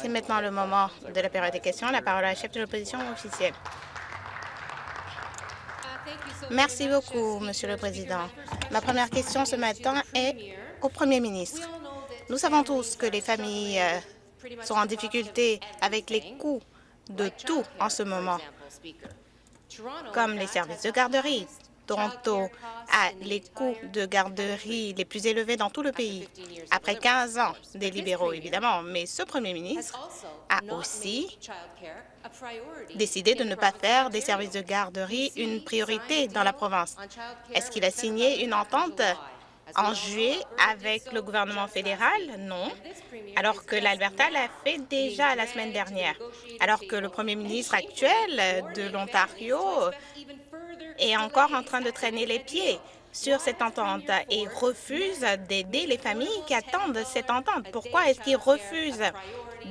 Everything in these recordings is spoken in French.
C'est maintenant le moment de la période des questions. La parole à la chef de l'opposition officielle. Merci beaucoup, Monsieur le Président. Ma première question ce matin est au Premier ministre. Nous savons tous que les familles euh, sont en difficulté avec les coûts de tout en ce moment, comme les services de garderie. Toronto a les coûts de garderie les plus élevés dans tout le pays, après 15 ans des libéraux, évidemment. Mais ce premier ministre a aussi décidé de ne pas faire des services de garderie une priorité dans la province. Est-ce qu'il a signé une entente en juillet avec le gouvernement fédéral? Non. Alors que l'Alberta l'a fait déjà la semaine dernière. Alors que le premier ministre actuel de l'Ontario est encore en train de traîner les pieds sur cette entente et refuse d'aider les familles qui attendent cette entente. Pourquoi est-ce qu'il refuse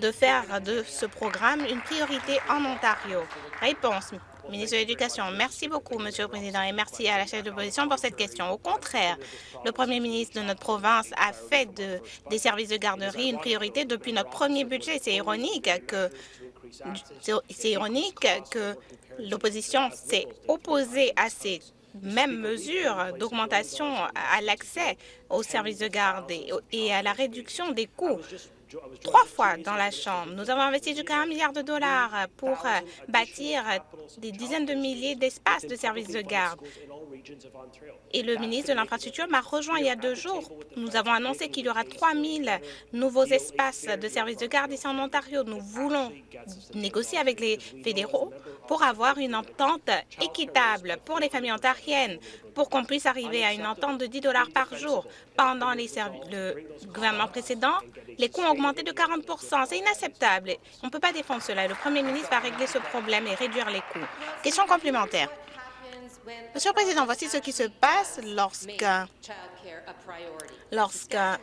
de faire de ce programme une priorité en Ontario? Réponse, ministre de l'Éducation. Merci beaucoup, Monsieur le Président, et merci à la chef de l'opposition pour cette question. Au contraire, le premier ministre de notre province a fait de, des services de garderie une priorité depuis notre premier budget. C'est ironique que c'est ironique que l'opposition s'est opposée à ces mêmes mesures d'augmentation à l'accès aux services de garde et à la réduction des coûts trois fois dans la Chambre. Nous avons investi jusqu'à un milliard de dollars pour euh, bâtir des dizaines de milliers d'espaces de services de garde. Et le ministre de l'Infrastructure m'a rejoint il y a deux jours. Nous avons annoncé qu'il y aura 3 000 nouveaux espaces de services de garde ici en Ontario. Nous voulons négocier avec les fédéraux pour avoir une entente équitable pour les familles ontariennes, pour qu'on puisse arriver à une entente de 10 dollars par jour. Pendant le gouvernement précédent, les coûts ont augmenté de 40% C'est inacceptable. On ne peut pas défendre cela. Le premier ministre va régler ce problème et réduire les coûts. Question complémentaire. Monsieur le Président, voici ce qui se passe lorsqu'un lorsqu'un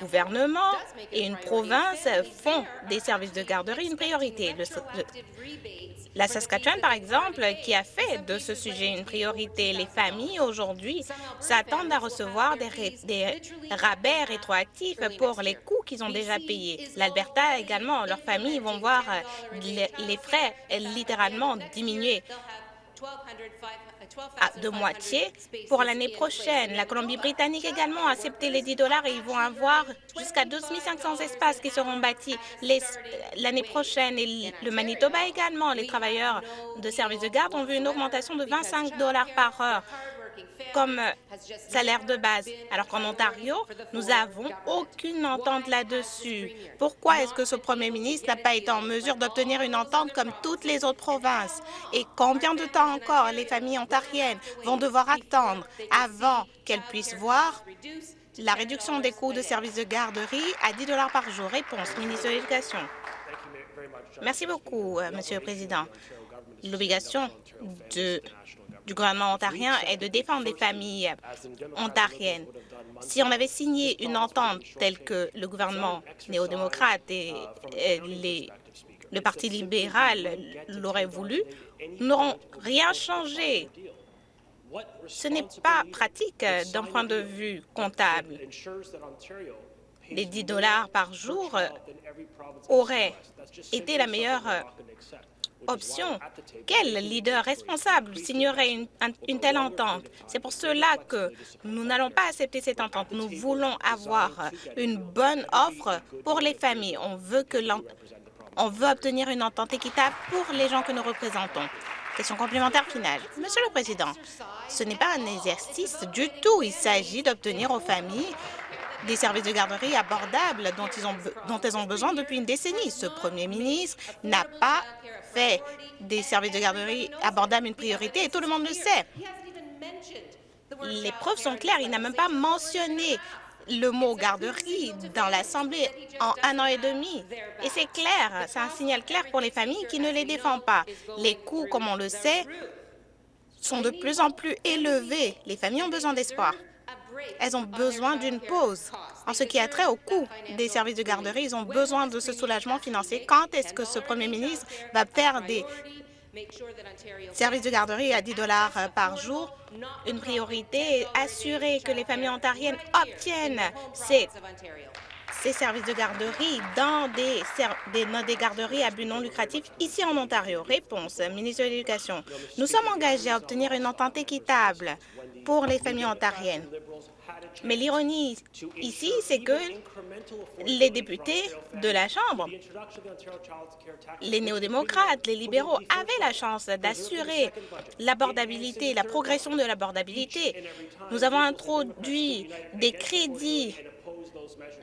gouvernement et une province font des services de garderie une priorité. la Saskatchewan, par exemple, qui a fait de ce sujet une priorité. Les familles, aujourd'hui, s'attendent à recevoir des, des, rabais rétroactifs pour les coûts qu'ils ont déjà payés. L'Alberta également, leurs familles vont voir les frais littéralement diminuer de moitié pour l'année prochaine. La Colombie-Britannique également a accepté les 10 dollars et ils vont avoir jusqu'à 12 500 espaces qui seront bâtis l'année prochaine. Et le Manitoba également, les travailleurs de services de garde ont vu une augmentation de 25 dollars par heure comme salaire de base, alors qu'en Ontario, nous n'avons aucune entente là-dessus. Pourquoi est-ce que ce premier ministre n'a pas été en mesure d'obtenir une entente comme toutes les autres provinces? Et combien de temps encore les familles ontariennes vont devoir attendre avant qu'elles puissent voir la réduction des coûts de services de garderie à 10 par jour? Réponse, ministre de l'Éducation. Merci beaucoup, euh, Monsieur le Président. L'obligation de du gouvernement ontarien est de défendre les familles ontariennes. Si on avait signé une entente telle que le gouvernement néo-démocrate et, le Parti libéral l'auraient voulu, nous n'aurons rien changé. Ce n'est pas pratique d'un point de vue comptable. Les 10 dollars par jour auraient été la meilleure option. Quel leader responsable signerait une, telle entente? C'est pour cela que nous n'allons pas accepter cette entente. Nous voulons avoir une bonne offre pour les familles. On veut, que on veut obtenir une entente équitable pour les gens que nous représentons. Question complémentaire finale. Monsieur le Président, ce n'est pas un exercice du tout. Il s'agit d'obtenir aux familles des services de garderie abordables dont, ils ont, dont elles ont besoin depuis une décennie. Ce premier ministre n'a pas fait des services de garderie abordables une priorité et tout le monde le sait. Les preuves sont claires. Il n'a même pas mentionné le mot garderie dans l'Assemblée en un an et demi. Et c'est clair, c'est un signal clair pour les familles qui ne les défendent pas. Les coûts, comme on le sait, sont de plus en plus élevés. Les familles ont besoin d'espoir. Elles ont besoin d'une pause. En ce qui a trait au coût des services de garderie, ils ont besoin de ce soulagement financier. Quand est-ce que ce premier ministre va faire des services de garderie à 10 dollars par jour? une priorité et assurer que les familles ontariennes obtiennent ces ces services de garderie dans des, des, dans des garderies à but non lucratif ici en Ontario? Réponse, ministre de l'Éducation. Nous sommes engagés à obtenir une entente équitable pour les familles ontariennes. Mais l'ironie ici, c'est que les députés de la Chambre, les néo-démocrates, les libéraux avaient la chance d'assurer l'abordabilité, la progression de l'abordabilité. Nous avons introduit des crédits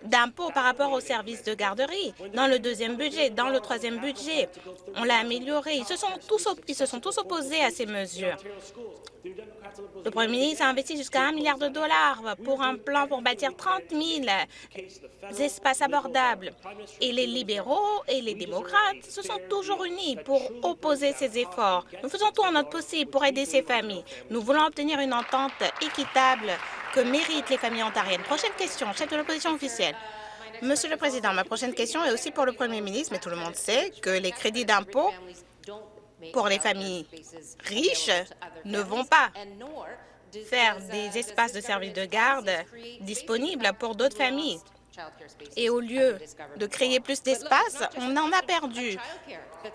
d'impôts par rapport aux services de garderie. Dans le deuxième budget, dans le troisième budget, on l'a amélioré. Ils se, sont tous, ils se sont tous opposés à ces mesures. Le Premier ministre a investi jusqu'à un milliard de dollars pour un plan pour bâtir 30 000 espaces abordables. Et les libéraux et les démocrates se sont toujours unis pour opposer ces efforts. Nous faisons tout en notre possible pour aider ces familles. Nous voulons obtenir une entente équitable que méritent les familles ontariennes. Prochaine question, chef de l'opposition officielle. Monsieur le Président, ma prochaine question est aussi pour le Premier ministre, mais tout le monde sait que les crédits d'impôt pour les familles riches ne vont pas faire des espaces de services de garde disponibles pour d'autres familles. Et au lieu de créer plus d'espace, on en a perdu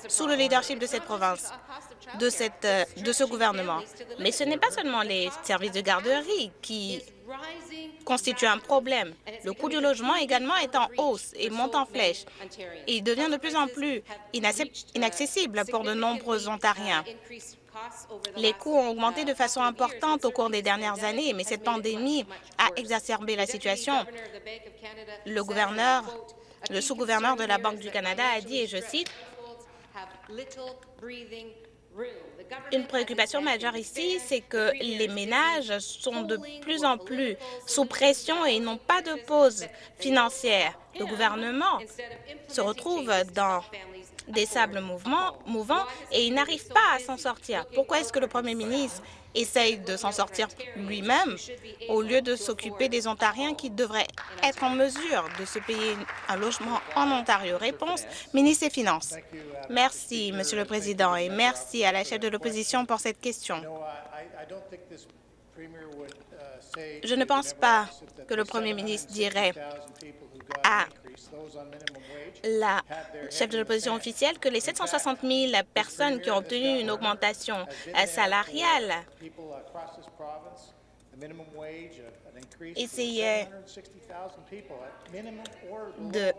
sous le leadership de cette province, de, cette, de ce gouvernement. Mais ce n'est pas seulement les services de garderie qui constituent un problème. Le coût du logement également est en hausse et monte en flèche. Il devient de plus en plus inaccessible pour de nombreux Ontariens. Les coûts ont augmenté de façon importante au cours des dernières années, mais cette pandémie a exacerbé la situation. Le gouverneur, le sous-gouverneur de la Banque du Canada a dit, et je cite, une préoccupation majeure ici, c'est que les ménages sont de plus en plus sous pression et n'ont pas de pause financière. Le gouvernement se retrouve dans des sables mouvants, et il n'arrive pas à s'en sortir. Pourquoi est-ce que le Premier ministre essaye de s'en sortir lui-même au lieu de s'occuper des Ontariens qui devraient être en mesure de se payer un logement en Ontario? Réponse, ministre des Finances. Merci, Monsieur le Président, et merci à la chef de l'opposition pour cette question. Je ne pense pas que le Premier ministre dirait à la chef de l'opposition officielle que les 760 000 personnes qui ont obtenu une augmentation salariale. Essayaient de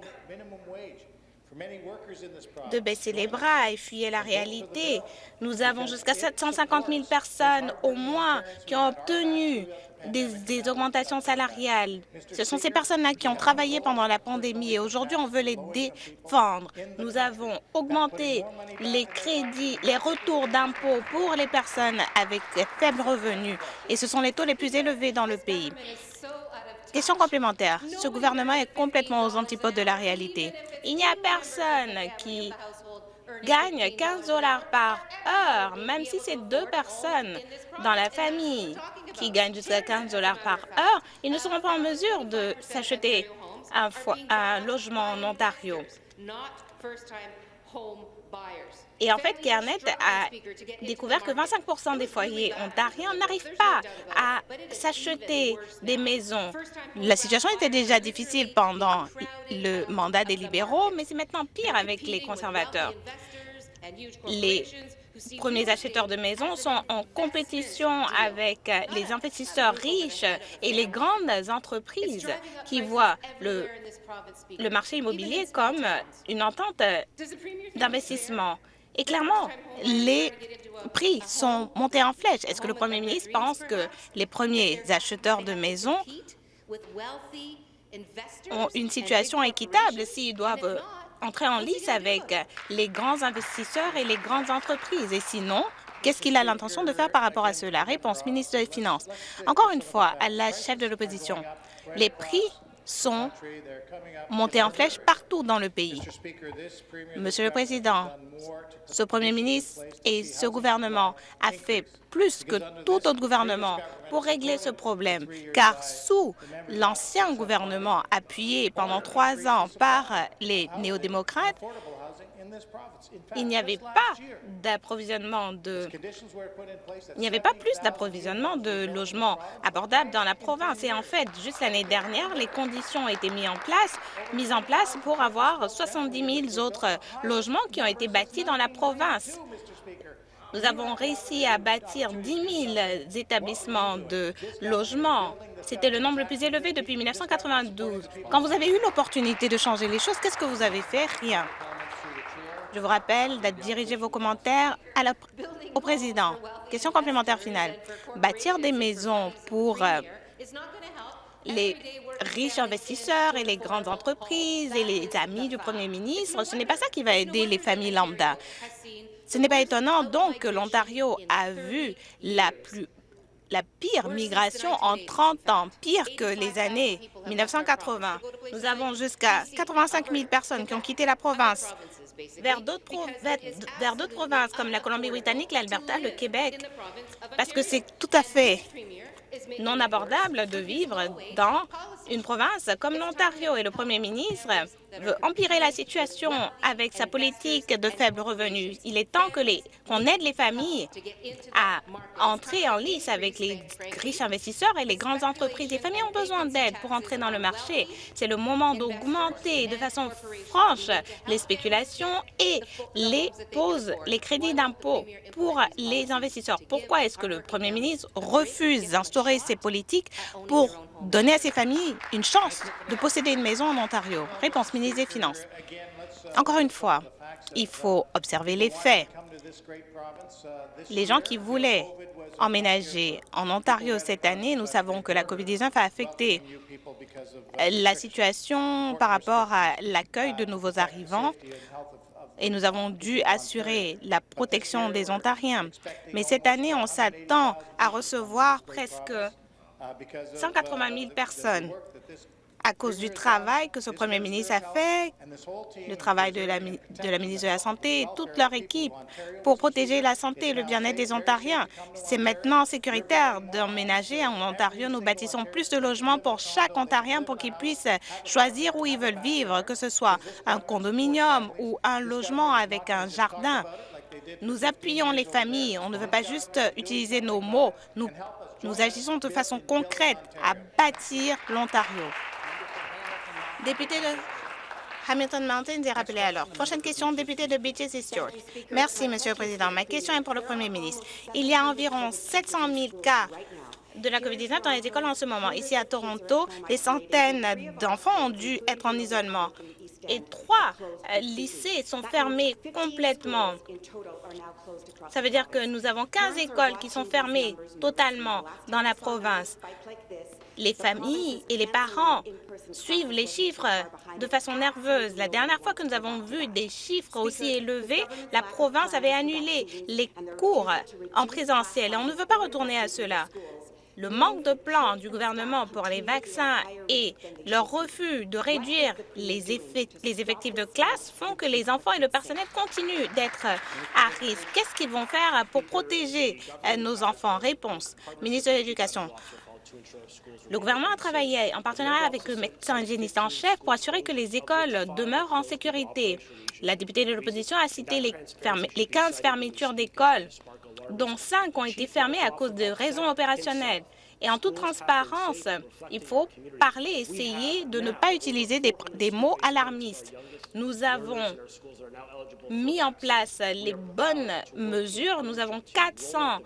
de baisser les bras et fuyer la réalité. Nous avons jusqu'à 750 000 personnes au moins qui ont obtenu des, augmentations salariales. Ce sont ces personnes-là qui ont travaillé pendant la pandémie et aujourd'hui, on veut les défendre. Nous avons augmenté les crédits, les retours d'impôts pour les personnes avec faibles revenus et ce sont les taux les plus élevés dans le pays. Question complémentaire. Ce gouvernement est complètement aux antipodes de la réalité. Il n'y a personne qui gagne 15 dollars par heure, même si c'est deux personnes dans la famille qui gagnent jusqu'à 15 dollars par heure, ils ne seront pas en mesure de s'acheter un, un, logement en Ontario. Et en fait, Kernet a découvert que 25% des foyers ontariens n'arrivent pas à s'acheter des maisons. La situation était déjà difficile pendant le mandat des libéraux, mais c'est maintenant pire avec les conservateurs. Les premiers acheteurs de maisons sont en compétition avec les investisseurs riches et les grandes entreprises qui voient le marché immobilier comme une entente d'investissement. Et clairement, les prix sont montés en flèche. Est-ce que le Premier ministre pense que les premiers acheteurs de maisons ont une situation équitable s'ils doivent entrer en lice avec les grands investisseurs et les grandes entreprises? Et sinon, Qu'est-ce qu'il a l'intention de faire par rapport à cela? Réponse, ministre des Finances. Encore une fois, à la chef de l'opposition, les prix sont montés en flèche partout dans le pays. Monsieur le Président, ce Premier ministre et ce gouvernement a fait plus que tout autre gouvernement pour régler ce problème, car sous l'ancien gouvernement appuyé pendant trois ans par les néo-démocrates, il n'y avait pas d'approvisionnement de... Il n'y avait pas plus d'approvisionnement de logements abordables dans la province. Et en fait, juste l'année dernière, les conditions ont été mises en place, mises en place pour avoir 70 000 autres logements qui ont été bâtis dans la province. Nous avons réussi à bâtir 10 000 établissements de logement. C'était le nombre le plus élevé depuis 1992. Quand vous avez eu l'opportunité de changer les choses, qu'est-ce que vous avez fait? Rien. Je vous rappelle de diriger vos commentaires au président. Question complémentaire finale. Bâtir des maisons pour euh, les riches investisseurs et les grandes entreprises et les amis du premier ministre, ce n'est pas ça qui va aider les familles lambda. Ce n'est pas étonnant donc que l'Ontario a vu la plus la pire migration en 30 ans, pire que les années 1980. Nous avons jusqu'à 85 000 personnes qui ont quitté la province vers d'autres provinces comme la Colombie-Britannique, l'Alberta, le Québec, parce que c'est tout à fait non abordable de vivre dans une province comme l'Ontario et le premier ministre veut empirer la situation avec sa politique de faible revenu. Il est temps qu'on aide les familles à entrer en lice avec les riches investisseurs et les grandes entreprises. Les familles ont besoin d'aide pour entrer dans le marché. C'est le moment d'augmenter de façon franche les spéculations et les pauses, les crédits d'impôt pour les investisseurs. Pourquoi est-ce que le premier ministre refuse d'instaurer ces politiques pour donner à ces familles une chance de posséder une maison en Ontario? Réponse, ministre des Finances. Encore une fois, il faut observer les faits. Les gens qui voulaient emménager en Ontario cette année, nous savons que la COVID-19 a affecté la situation par rapport à l'accueil de nouveaux arrivants et nous avons dû assurer la protection des Ontariens. Mais cette année, on s'attend à recevoir presque 180 000 personnes à cause du travail que ce premier ministre a fait, le travail de la, ministre de la Santé et toute leur équipe pour protéger la santé et le bien-être des Ontariens. C'est maintenant sécuritaire d'emménager en Ontario. Nous bâtissons plus de logements pour chaque Ontarien pour qu'ils puissent choisir où ils veulent vivre, que ce soit un condominium ou un logement avec un jardin. Nous appuyons les familles. On ne veut pas juste utiliser nos mots. Nous, nous agissons de façon concrète à bâtir l'Ontario. Député de Hamilton Mountains est rappelé alors. Prochaine question, député de Beaches et Stewart. Merci, Monsieur le Président. Ma question est pour le Premier ministre. Il y a environ 700 000 cas de la COVID-19 dans les écoles en ce moment. Ici à Toronto, des centaines d'enfants ont dû être en isolement et trois euh, lycées sont fermés complètement. Ça veut dire que nous avons 15 écoles qui sont fermées totalement dans la province. Les familles et les parents suivent les chiffres de façon nerveuse. La dernière fois que nous avons vu des chiffres aussi élevés, la province avait annulé les cours en présentiel. on ne veut pas retourner à cela. Le manque de plan du gouvernement pour les vaccins et leur refus de réduire les, effectifs de classe font que les enfants et le personnel continuent d'être à risque. Qu'est-ce qu'ils vont faire pour protéger euh, nos enfants? Réponse, ministre de l'Éducation. Le gouvernement a travaillé en partenariat avec le médecin hygiéniste en chef pour assurer que les écoles demeurent en sécurité. La députée de l'opposition a cité les, les 15 fermetures d'écoles dont cinq ont été fermés à cause de raisons opérationnelles. Et en toute transparence, il faut parler, essayer de ne pas utiliser des, mots alarmistes. Nous avons mis en place les bonnes mesures. Nous avons 400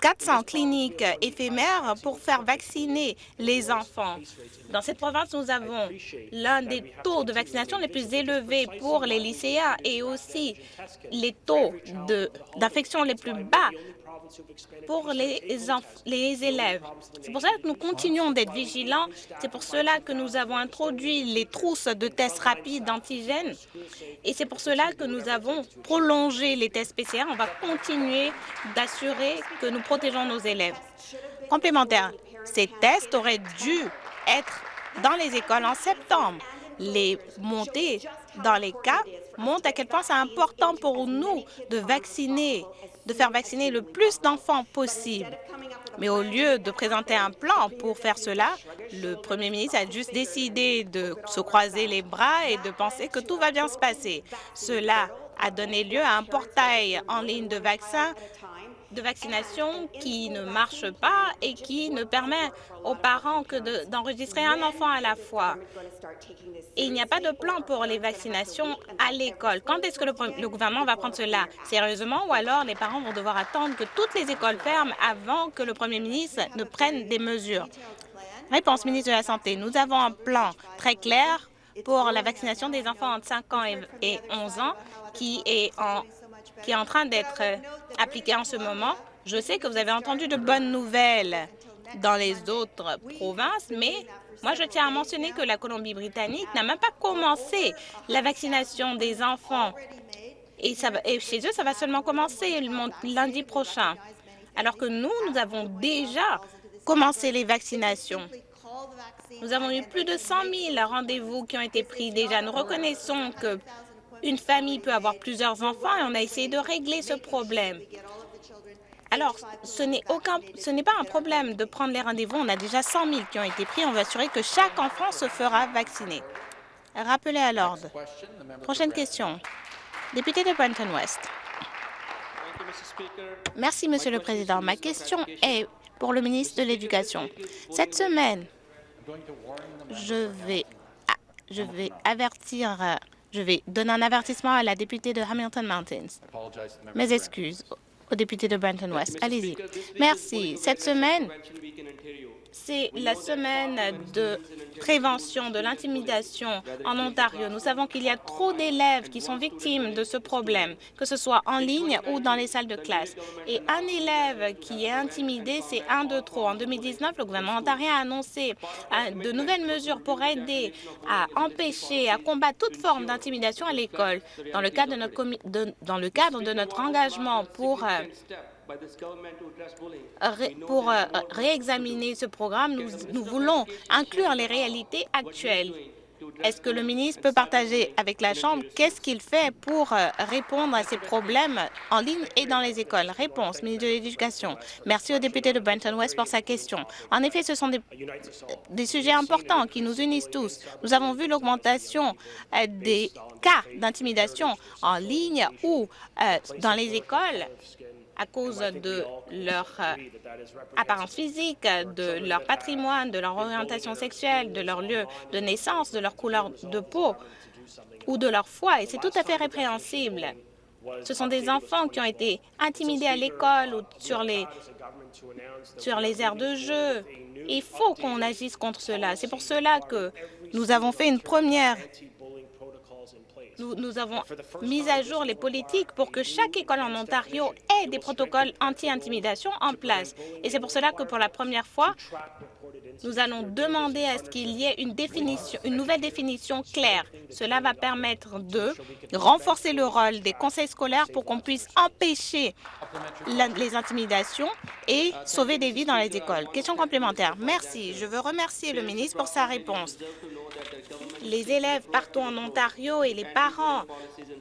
400 cliniques éphémères pour faire vacciner les enfants. Dans cette province, nous avons l'un des taux de vaccination les plus élevés pour les lycéens et aussi les taux d'infection les plus bas pour les, élèves. C'est pour cela que nous continuons d'être vigilants. C'est pour cela que nous avons introduit les trousses de tests rapides d'antigènes. Et c'est pour cela que nous avons prolongé les tests PCR. On va continuer d'assurer que nous protégeons nos élèves. Complémentaire, ces tests auraient dû être dans les écoles en septembre. Les montées dans les cas montrent à quel point c'est important pour nous de vacciner de faire vacciner le plus d'enfants possible. Mais au lieu de présenter un plan pour faire cela, le premier ministre a juste décidé de se croiser les bras et de penser que tout va bien se passer. Cela a donné lieu à un portail en ligne de vaccins de vaccination qui ne marche pas et qui ne permet aux parents que d'enregistrer un enfant à la fois. Et il n'y a pas de plan pour les vaccinations à l'école. Quand est-ce que le, le, gouvernement va prendre cela? Sérieusement? Ou alors les parents vont devoir attendre que toutes les écoles ferment avant que le premier ministre ne prenne des mesures? Réponse ministre de la Santé. Nous avons un plan très clair pour la vaccination des enfants entre 5 ans et 11 ans qui est en qui est en train d'être appliqué en ce moment. Je sais que vous avez entendu de bonnes nouvelles dans les autres provinces, mais moi, je tiens à mentionner que la Colombie-Britannique n'a même pas commencé la vaccination des enfants. Et, et chez eux, ça va seulement commencer lundi prochain. Alors que nous, nous avons déjà commencé les vaccinations. Nous avons eu plus de 100 000 rendez-vous qui ont été pris déjà. Nous reconnaissons que une famille peut avoir plusieurs enfants et on a essayé de régler ce problème. Alors, ce n'est pas un problème de prendre les rendez-vous. On a déjà 100 000 qui ont été pris. On va assurer que chaque enfant se fera vacciner. Rappelez à l'ordre. Prochaine question. Député de Brenton West. Merci, Monsieur le Président. Ma question est pour le ministre de l'Éducation. Cette semaine, je vais, je vais avertir je vais donner un avertissement à la députée de Hamilton Mountains. Mes excuses au député de Brenton West. Allez-y. Merci. Cette semaine, c'est la semaine de prévention de l'intimidation en Ontario. Nous savons qu'il y a trop d'élèves qui sont victimes de ce problème, que ce soit en ligne ou dans les salles de classe. Et un élève qui est intimidé, c'est un de trop. En 2019, le gouvernement ontarien a annoncé euh, de nouvelles mesures pour aider à empêcher, à combattre toute forme d'intimidation à l'école. Dans, le cadre de notre dans le cadre de notre engagement pour euh, pour euh, réexaminer ce programme, nous, nous voulons inclure les réalités actuelles. Est-ce que le ministre peut partager avec la Chambre qu'est-ce qu'il fait pour euh, répondre à ces problèmes en ligne et dans les écoles? Réponse, ministre de l'Éducation. Merci au député de Brenton West pour sa question. En effet, ce sont des, des sujets importants qui nous unissent tous. Nous avons vu l'augmentation euh, des cas d'intimidation en ligne ou dans les écoles à cause de leur euh, apparence physique, de leur patrimoine, de leur orientation sexuelle, de leur lieu de naissance, de leur couleur de peau ou de leur foi. Et c'est tout à fait répréhensible. Ce sont des enfants qui ont été intimidés à l'école ou sur les, sur les aires de jeu. Il faut qu'on agisse contre cela. C'est pour cela que nous avons fait une première nous, avons mis à jour les politiques pour que chaque école en Ontario ait des protocoles anti-intimidation en place. Et c'est pour cela que pour la première fois, nous allons demander à ce qu'il y ait une, définition, une nouvelle définition claire. Cela va permettre de renforcer le rôle des conseils scolaires pour qu'on puisse empêcher les intimidations et sauver des vies dans les écoles. Question complémentaire. Merci. Je veux remercier le ministre pour sa réponse. Les élèves partout en Ontario et les parents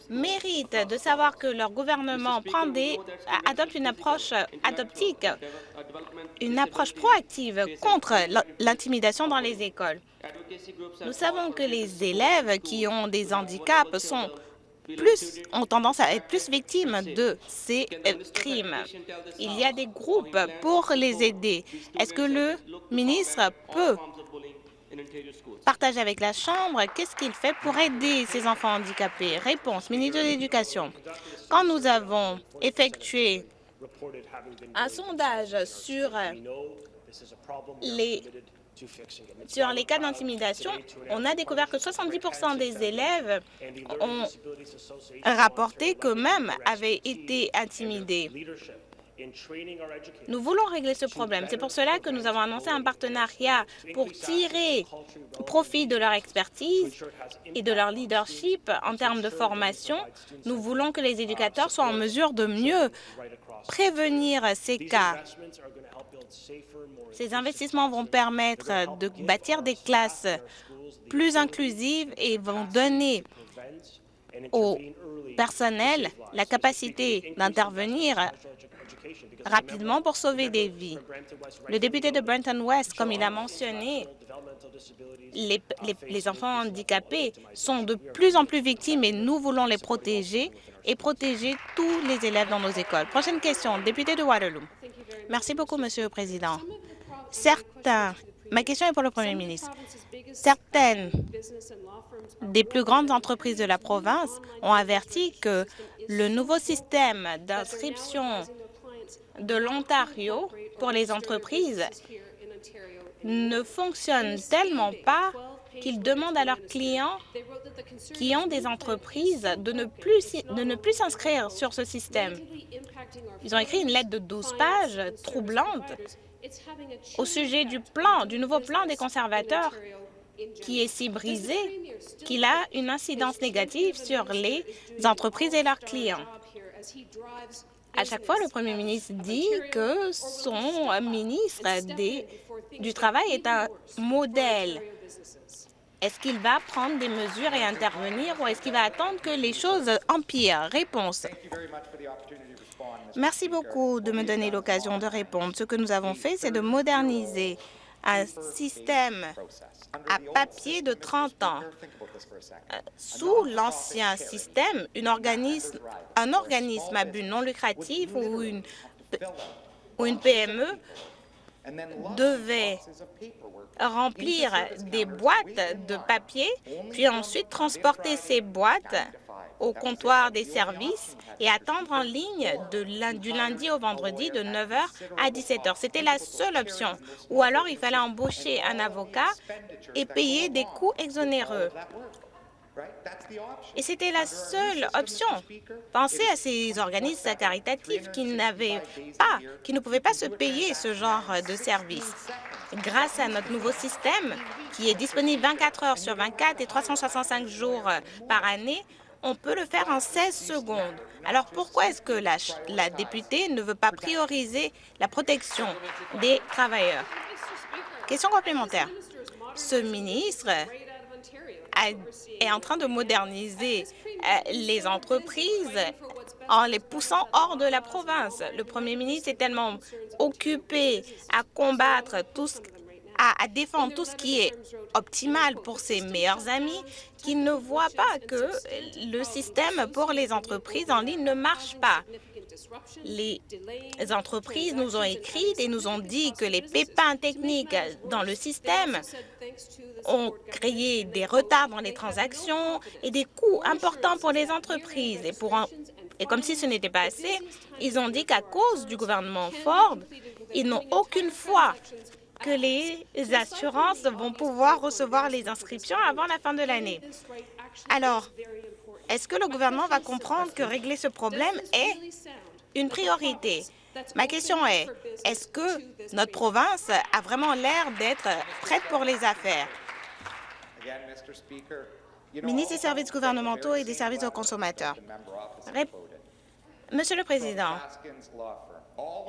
méritent de savoir que leur gouvernement des, adopte une approche adoptique, une approche proactive contre l'intimidation dans les écoles. Nous savons que les élèves qui ont des handicaps ont tendance à être plus victimes de ces euh, crimes. Il y a des groupes pour les aider. Est-ce que le ministre peut partager avec la Chambre qu'est-ce qu'il fait pour aider ces enfants handicapés? Réponse, ministre de l'Éducation. Quand nous avons effectué un sondage sur les sur les cas d'intimidation, on a découvert que 70% des élèves ont rapporté qu'eux-mêmes avaient été intimidés. Nous voulons régler ce problème. C'est pour cela que nous avons annoncé un partenariat pour tirer profit de leur expertise et de leur leadership en termes de formation. Nous voulons que les éducateurs soient en mesure de mieux prévenir ces cas. Ces investissements vont permettre de bâtir des classes plus inclusives et vont donner au personnel la capacité d'intervenir rapidement pour sauver des vies. Le député de Brenton West, comme il a mentionné, les, les, enfants handicapés sont de plus en plus victimes et nous voulons les protéger et protéger tous les élèves dans nos écoles. Prochaine question, député de Waterloo. Merci beaucoup, Monsieur le Président. Certains, ma question est pour le Premier ministre. Certaines des plus grandes entreprises de la province ont averti que le nouveau système d'inscription de l'Ontario pour les entreprises ne fonctionne tellement pas qu'ils demandent à leurs clients qui ont des entreprises de ne plus, de ne plus s'inscrire sur ce système. Ils ont écrit une lettre de 12 pages troublante au sujet du plan, du nouveau plan des conservateurs qui est si brisé qu'il a une incidence négative sur les entreprises et leurs clients. À chaque fois, le premier ministre dit que son ministre du Travail est un modèle. Est-ce qu'il va prendre des mesures et intervenir ou est-ce qu'il va attendre que les choses empirent? Réponse. Merci beaucoup de me donner l'occasion de répondre. Ce que nous avons fait, c'est de moderniser un système à papier de 30 ans. Euh, sous l'ancien système, un organisme à but non lucratif une, ou une PME devait remplir des boîtes de papier, puis ensuite transporter ces boîtes au comptoir des services et attendre en ligne de, du lundi au vendredi de 9 h à 17 h. C'était la seule option. Ou alors, il fallait embaucher un avocat et payer des coûts exonéreux. Et c'était la seule option. Pensez à ces organismes caritatifs qui n'avaient pas, qui ne pouvaient pas se payer ce genre de service. Grâce à notre nouveau système, qui est disponible 24 heures sur 24 et 365 jours par année, on peut le faire en 16 secondes. Alors pourquoi est-ce que la, la, députée ne veut pas prioriser la protection des travailleurs? Question complémentaire. Ce ministre est en train de moderniser euh, les entreprises en les poussant hors de la province. Le premier ministre est tellement occupé à combattre tout ce à, défendre tout ce qui est optimal pour ses meilleurs amis, qui ne voient pas que le système pour les entreprises en ligne ne marche pas. Les entreprises nous ont écrit et nous ont dit que les pépins techniques dans le système ont créé des retards dans les transactions et des coûts importants pour les entreprises. Et, pour et comme si ce n'était pas assez, ils ont dit qu'à cause du gouvernement Ford, ils n'ont aucune foi que les assurances vont pouvoir recevoir les inscriptions avant la fin de l'année. Alors, est-ce que le gouvernement va comprendre que régler ce problème est une priorité? Ma question est, est-ce que notre province a vraiment l'air d'être prête pour les affaires? Ministre des services gouvernementaux et des services aux consommateurs. Monsieur le Président,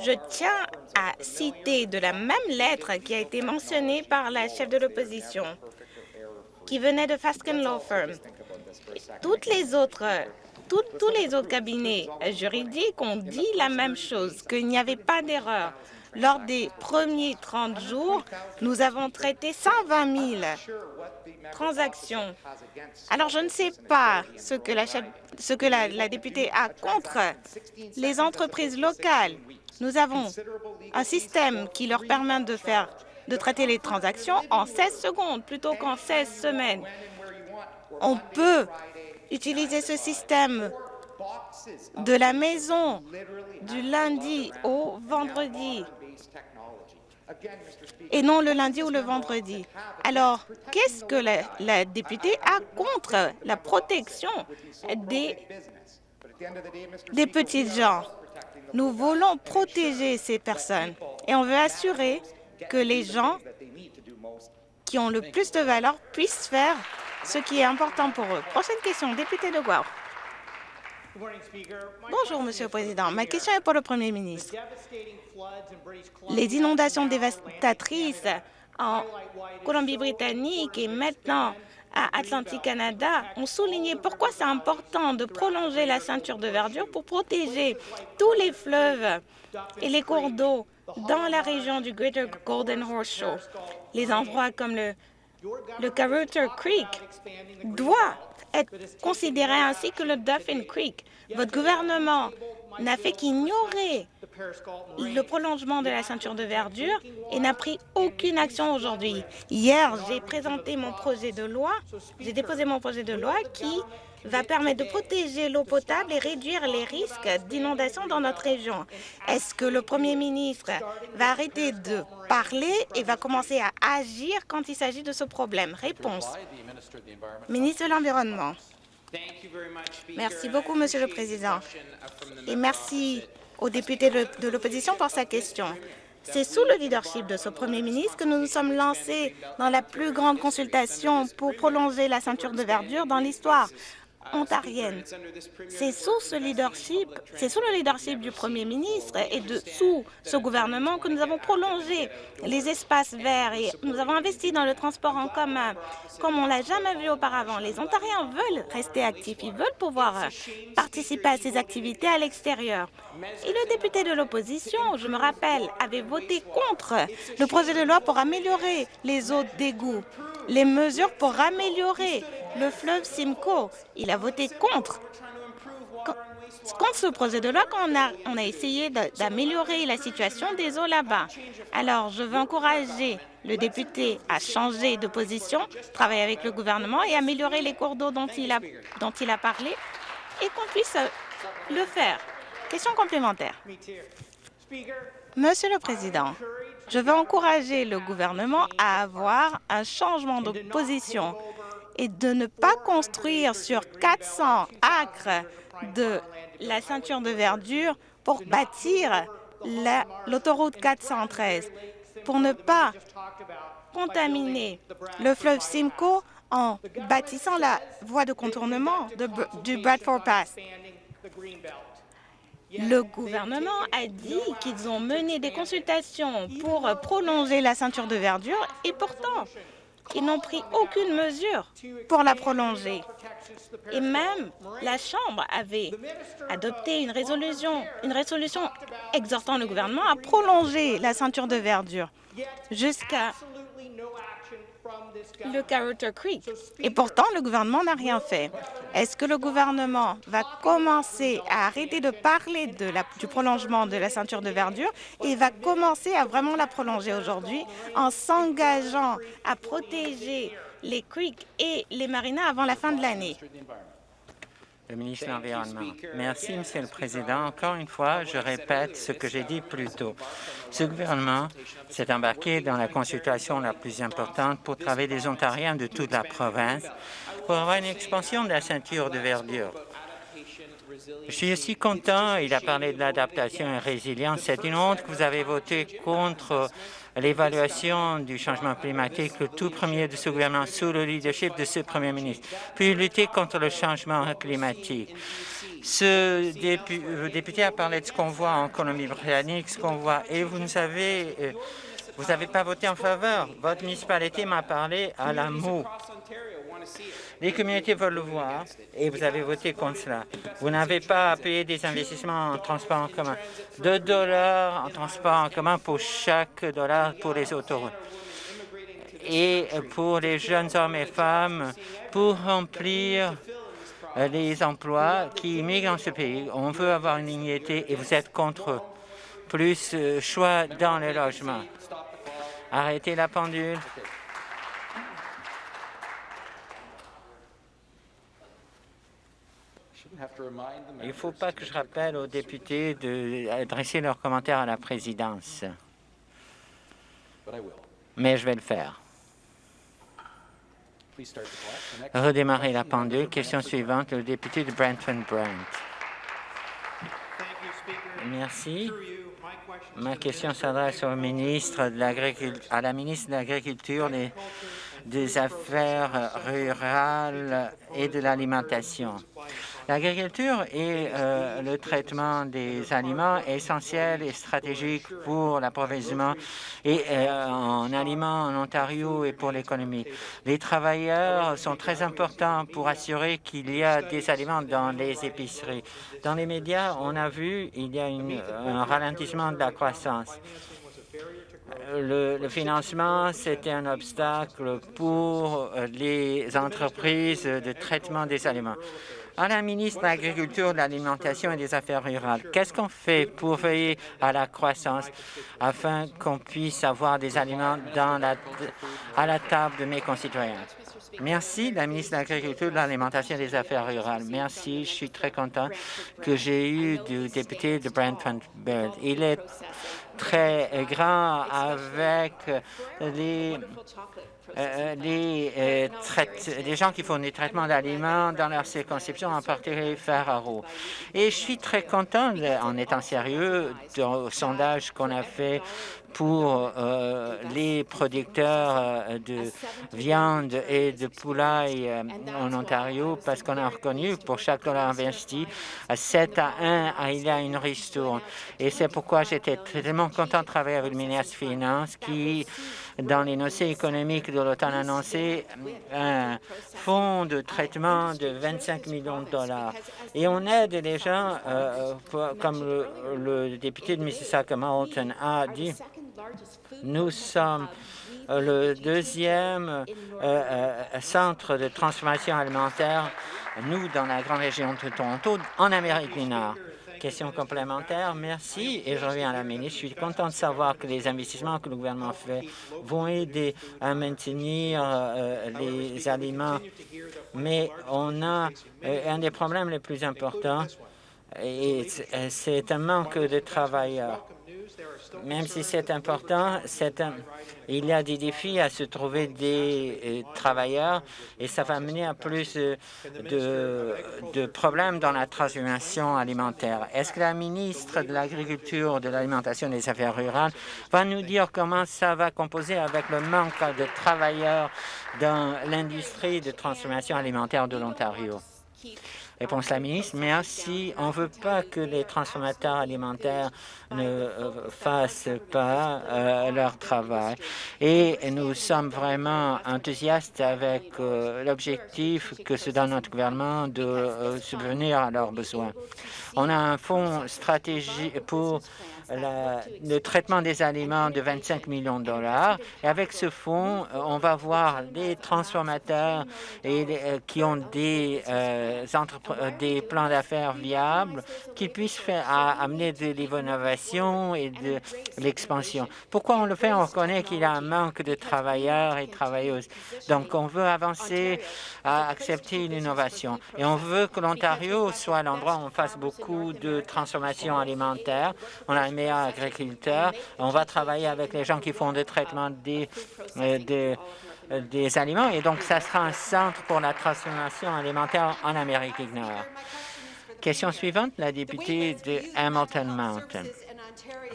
je tiens à citer de la même lettre qui a été mentionnée par la chef de l'opposition, qui venait de Fasken Law Firm. Toutes les autres, tous les autres cabinets juridiques ont dit la même chose, qu'il n'y avait pas d'erreur. Lors des premiers 30 jours, nous avons traité 120 000 transactions. Alors, je ne sais pas ce que la, députée a contre les entreprises locales nous avons un système qui leur permet de faire de traiter les transactions en 16 secondes plutôt qu'en 16 semaines. On peut utiliser ce système de la maison du lundi au vendredi et non le lundi ou le vendredi. Alors, qu'est-ce que la, députée a contre la protection des, des petites gens? Nous voulons protéger ces personnes et on veut assurer que les gens qui ont le plus de valeur puissent faire ce qui est important pour eux. Prochaine question, député de Guelph. Bonjour, Monsieur le Président. Ma question est pour le Premier ministre. Les inondations dévastatrices en Colombie-Britannique et maintenant à Atlantic Canada ont souligné pourquoi c'est important de prolonger la ceinture de verdure pour protéger tous les fleuves et les cours d'eau dans la région du Greater Golden Horse Show. Les endroits comme le, le Creek doivent être considérés ainsi que le Dauphin Creek. Votre gouvernement n'a fait qu'ignorer le prolongement de la ceinture de verdure et n'a pris aucune action aujourd'hui. Hier, j'ai présenté mon projet de loi, j'ai déposé mon projet de loi qui va permettre de protéger l'eau potable et réduire les risques d'inondation dans notre région. Est-ce que le Premier ministre va arrêter de parler et va commencer à agir quand il s'agit de ce problème? Réponse. Ministre de l'Environnement. Merci beaucoup, Monsieur le Président. Et merci au député de l'opposition pour sa question. C'est sous le leadership de ce Premier ministre que nous nous sommes lancés dans la plus grande consultation pour prolonger la ceinture de verdure dans l'histoire ontarienne. C'est sous ce leadership, c'est sous le leadership du Premier ministre et de, sous ce gouvernement que nous avons prolongé les espaces verts et nous avons investi dans le transport en commun comme on l'a jamais vu auparavant. Les Ontariens veulent rester actifs, ils veulent pouvoir participer à ces activités à l'extérieur. Et le député de l'opposition, je me rappelle, avait voté contre le projet de loi pour améliorer les eaux d'égout, les mesures pour améliorer le fleuve Simcoe. Il a voté contre. Contre ce projet de loi, quand on a, on a essayé d'améliorer la situation des eaux là-bas. Alors, je veux encourager le député à changer de position, travailler avec le gouvernement et améliorer les cours d'eau dont, il a, dont il a parlé et qu'on puisse le faire. Question complémentaire. Monsieur le Président, je veux encourager le gouvernement à avoir un changement de position et de ne pas construire sur 400 acres de la ceinture de verdure pour bâtir l'autoroute 413, pour ne pas contaminer le fleuve Simcoe en bâtissant la voie de contournement du Bradford Pass. Le gouvernement a dit qu'ils ont mené des consultations pour prolonger la ceinture de verdure et pourtant, ils n'ont pris aucune mesure pour la prolonger. Et même la Chambre avait adopté une résolution, une résolution exhortant le gouvernement à prolonger la ceinture de verdure jusqu'à le Carruthers Creek. Et pourtant, le gouvernement n'a rien fait. Est-ce que le gouvernement va commencer à arrêter de parler du prolongement de la ceinture de verdure et va commencer à vraiment la prolonger aujourd'hui en s'engageant à protéger les creeks et les marinas avant la fin de l'année? Le ministre de l'Environnement. Merci, Monsieur le Président. Encore une fois, je répète ce que j'ai dit plus tôt. Ce gouvernement s'est embarqué dans la consultation la plus importante pour travailler des Ontariens de toute la province pour avoir une expansion de la ceinture de verdure. Je suis aussi content, il a parlé de l'adaptation et résilience. C'est une honte que vous avez voté contre l'évaluation du changement climatique, le tout premier de ce gouvernement sous le leadership de ce premier ministre, puis lutter contre le changement climatique. Ce député a parlé de ce qu'on voit en Colombie-Britannique, ce qu'on voit, et vous nous avez, euh, vous n'avez pas voté en faveur. Votre municipalité m'a parlé à la moue. Les communautés veulent le voir et vous avez voté contre cela. Vous n'avez pas payé des investissements en transport en commun. 2 dollars en transport en commun pour chaque dollar pour les autoroutes. Et pour les jeunes hommes et femmes, pour remplir les emplois qui migrent dans ce pays. On veut avoir une dignité et vous êtes contre plus euh, choix dans les logements. Arrêtez la pendule. Il ne faut pas que je rappelle aux députés d'adresser leurs commentaires à la présidence. Mais je vais le faire. Redémarrer la pendule. Question suivante, le député de Brantford-Brant. Merci. Ma question s'adresse au ministre à la ministre de l'Agriculture, des Affaires rurales et de l'alimentation. L'agriculture et euh, le traitement des aliments essentiels et stratégiques pour l'approvisionnement et euh, en aliments en Ontario et pour l'économie. Les travailleurs sont très importants pour assurer qu'il y a des aliments dans les épiceries. Dans les médias, on a vu il y a un ralentissement de la croissance. Le, financement, c'était un obstacle pour les entreprises de traitement des aliments. À la ministre de l'Agriculture, de l'Alimentation et des Affaires rurales, qu'est-ce qu'on fait pour veiller à la croissance afin qu'on puisse avoir des aliments à la table de mes concitoyens? Merci, la ministre de l'Agriculture, de l'Alimentation et des Affaires rurales. Merci, je suis très content que j'ai eu du député de Brentford. Il est très grand avec les euh, les, euh, les, gens qui font des traitements d'aliments dans leur circonscription, en particulier Ferraro. Et je suis très content, en étant sérieux, du sondage qu'on a fait pour euh, les producteurs euh, de viande et de poulaille euh, en Ontario parce qu'on a reconnu pour chaque dollar investi à 7 à 1, il y a une ristourne. Et c'est pourquoi j'étais tellement content de travailler avec le ministre Finances qui, dans les notions économiques de a annoncé un fonds de traitement de 25 millions de dollars. Et on aide les gens, comme le, le député de Mississauga Mountain a dit, nous sommes euh, le deuxième euh, euh, centre de transformation alimentaire, nous, dans la grande région de Toronto, en Amérique du Nord. Question complémentaire, merci. Et je reviens à la ministre. Je suis content de savoir que les investissements que le gouvernement fait vont aider à maintenir les aliments. Mais on a un des problèmes les plus importants, et c'est un manque de travailleurs même si c'est important, il y a des défis à se trouver des euh, travailleurs et ça va mener à plus de, problèmes dans la transformation alimentaire. Est-ce que la ministre de l'Agriculture, de l'Alimentation et des Affaires rurales va nous dire comment ça va composer avec le manque de travailleurs dans l'industrie de transformation alimentaire de l'Ontario? Réponse la ministre, merci. On ne veut pas que les transformateurs alimentaires ne euh, fassent pas euh, leur travail. Et nous sommes vraiment enthousiastes avec euh, l'objectif que se donne notre gouvernement de subvenir à leurs besoins. On a un fonds stratégique pour le traitement des aliments de 25 millions de dollars. Et avec ce fonds, euh, on va voir des transformateurs et euh, qui ont des, euh, des plans d'affaires viables qui puissent amener de l'innovation et de l'expansion. Pourquoi on le fait? On reconnaît qu'il y a un manque de travailleurs et travailleuses. Donc, on veut avancer à accepter l'innovation. Et on veut que l'Ontario soit l'endroit où on fasse beaucoup de transformation alimentaire. On a agriculteurs. On va travailler avec les gens qui font des traitements des, euh, euh, des aliments et donc ça sera un centre pour la transformation alimentaire en Amérique du Nord. Question suivante, la députée de Hamilton Mountain.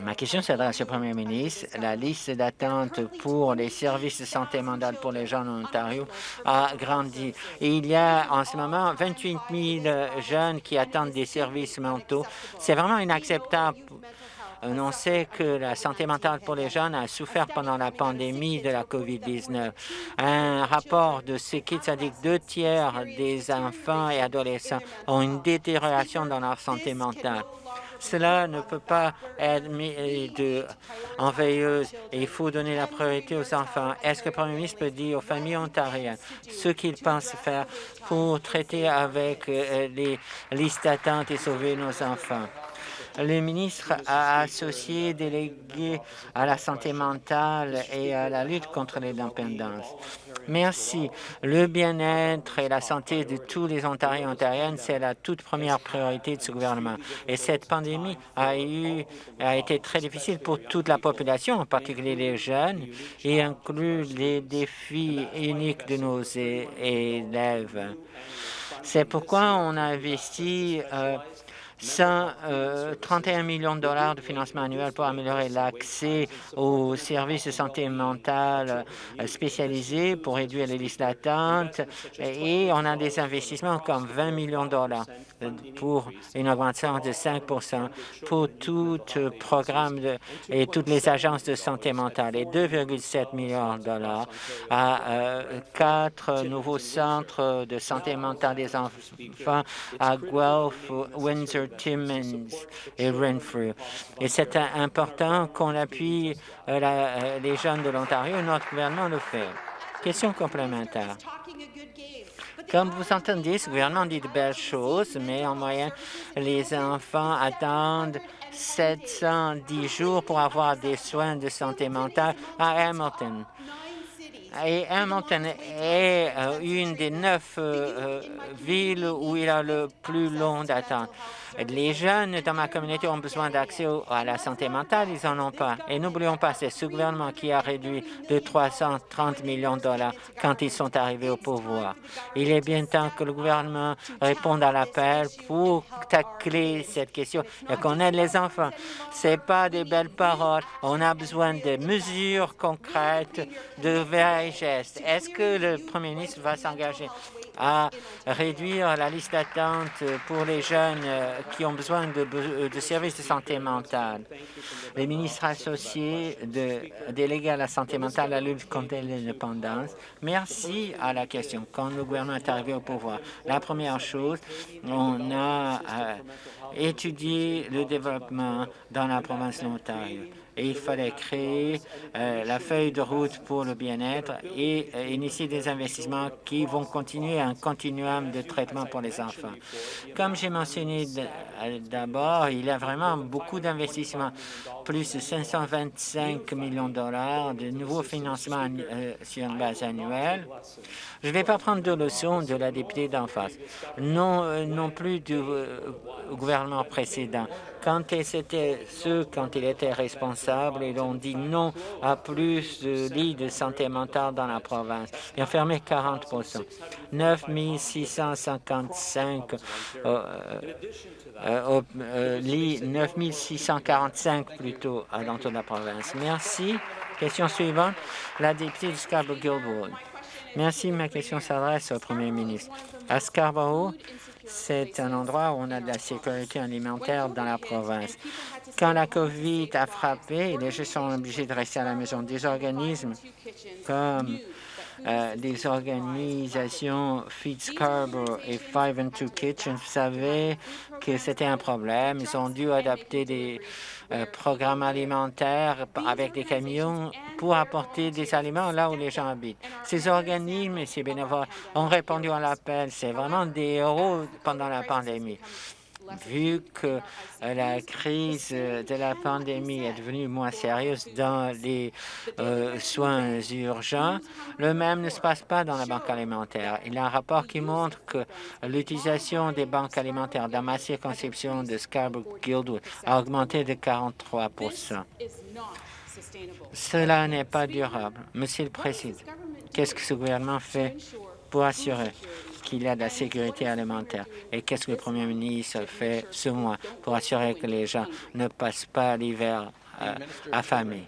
Ma question s'adresse au Premier ministre. La liste d'attente pour les services de santé mentale pour les gens en Ontario a grandi. Il y a en ce moment 28 000 jeunes qui attendent des services mentaux. C'est vraiment inacceptable on sait que la santé mentale pour les jeunes a souffert pendant la pandémie de la COVID-19. Un rapport de Kids a dit que deux tiers des enfants et adolescents ont une détérioration dans leur santé mentale. Cela ne peut pas être mis en veilleuse et il faut donner la priorité aux enfants. Est-ce que le Premier ministre peut dire aux familles ontariennes ce qu'il pense faire pour traiter avec euh, les listes d'attente et sauver nos enfants? Le ministre a associé délégués à la santé mentale et à la lutte contre les dépendances. Merci. Le bien-être et la santé de tous les Ontariens et Ontariennes, c'est la toute première priorité de ce gouvernement. Et cette pandémie a, eu, a été très difficile pour toute la population, en particulier les jeunes, et inclut les défis uniques de nos élèves. C'est pourquoi on a investi euh, 131 millions de dollars de financement annuel pour améliorer l'accès aux services de santé mentale spécialisés pour réduire les listes d'attente. Et on a des investissements comme 20 millions de dollars pour une augmentation de 5 pour tout programme de, et toutes les agences de santé mentale et 2,7 millions de dollars à euh, quatre nouveaux centres de santé mentale des enfants à Guelph, Windsor, Timmins et Renfrew. Et c'est important qu'on appuie euh, euh, les jeunes de l'Ontario. Notre gouvernement le fait. Question complémentaire. Comme vous entendez, ce gouvernement dit de belles choses, mais en moyenne, les enfants attendent 710 jours pour avoir des soins de santé mentale à Hamilton. Et Hamilton est euh, une des neuf villes où il a le plus long d'attente. Les jeunes dans ma communauté ont besoin d'accès à la santé mentale, ils n'en ont pas. Et n'oublions pas, c'est ce gouvernement qui a réduit de 330 millions de dollars quand ils sont arrivés au pouvoir. Il est bien temps que le gouvernement réponde à l'appel pour tacler cette question et qu'on aide les enfants. Ce pas des belles paroles. On a besoin de mesures concrètes, de vrais gestes. Est-ce que le premier ministre va s'engager? À réduire la liste d'attente pour les jeunes euh, qui ont besoin de, de, services de santé mentale. Les ministres associés délégués à la santé mentale, à la lutte contre l'indépendance, merci à la question. Quand le gouvernement est arrivé au pouvoir, la première chose, on a euh, étudié le développement dans la province de l'Ontario et il fallait créer euh, la feuille de route pour le bien-être et euh, initier des investissements qui vont continuer un continuum de traitement pour les enfants. Comme j'ai mentionné euh, d'abord, il y a vraiment beaucoup d'investissements, plus de 525 millions de dollars de nouveaux financements sur une base annuelle. Je ne vais pas prendre de leçons de la députée d'en face, non, non plus du gouvernement précédent. Quand c'était ceux, quand il était responsable, ils ont dit non à plus de lits de santé mentale dans la province. Ils ont fermé 40% 9 655 euh, euh, euh, lits, 9 645 plutôt dans toute la province. Merci. Question suivante, la députée de Scarborough-Guildwood. Merci. Ma question s'adresse au premier ministre. À Scarborough, c'est un endroit où on a de la sécurité alimentaire dans la province. Quand la COVID a frappé, les gens sont obligés de rester à la maison. Des organismes comme euh, des organisations Feed Scarborough et Five and Two Kitchen savaient que c'était un problème. Ils ont dû adapter des euh, programmes alimentaires avec des camions pour apporter des aliments là où les gens habitent. Ces organismes et ces bénévoles ont répondu à l'appel. C'est vraiment des héros pendant la pandémie vu que euh, la crise de la pandémie est devenue moins sérieuse dans les euh, soins urgents, le même ne se passe pas dans la banque alimentaire. Il y a un rapport qui montre que l'utilisation des banques alimentaires dans ma circonscription de Scarborough-Guildwood a augmenté de 43 Cela n'est pas durable. Monsieur le Président, qu'est-ce que ce gouvernement fait pour assurer qu'il y a de la sécurité alimentaire. Et qu'est-ce que le Premier ministre fait ce mois pour assurer que les gens ne passent pas l'hiver euh, affamés?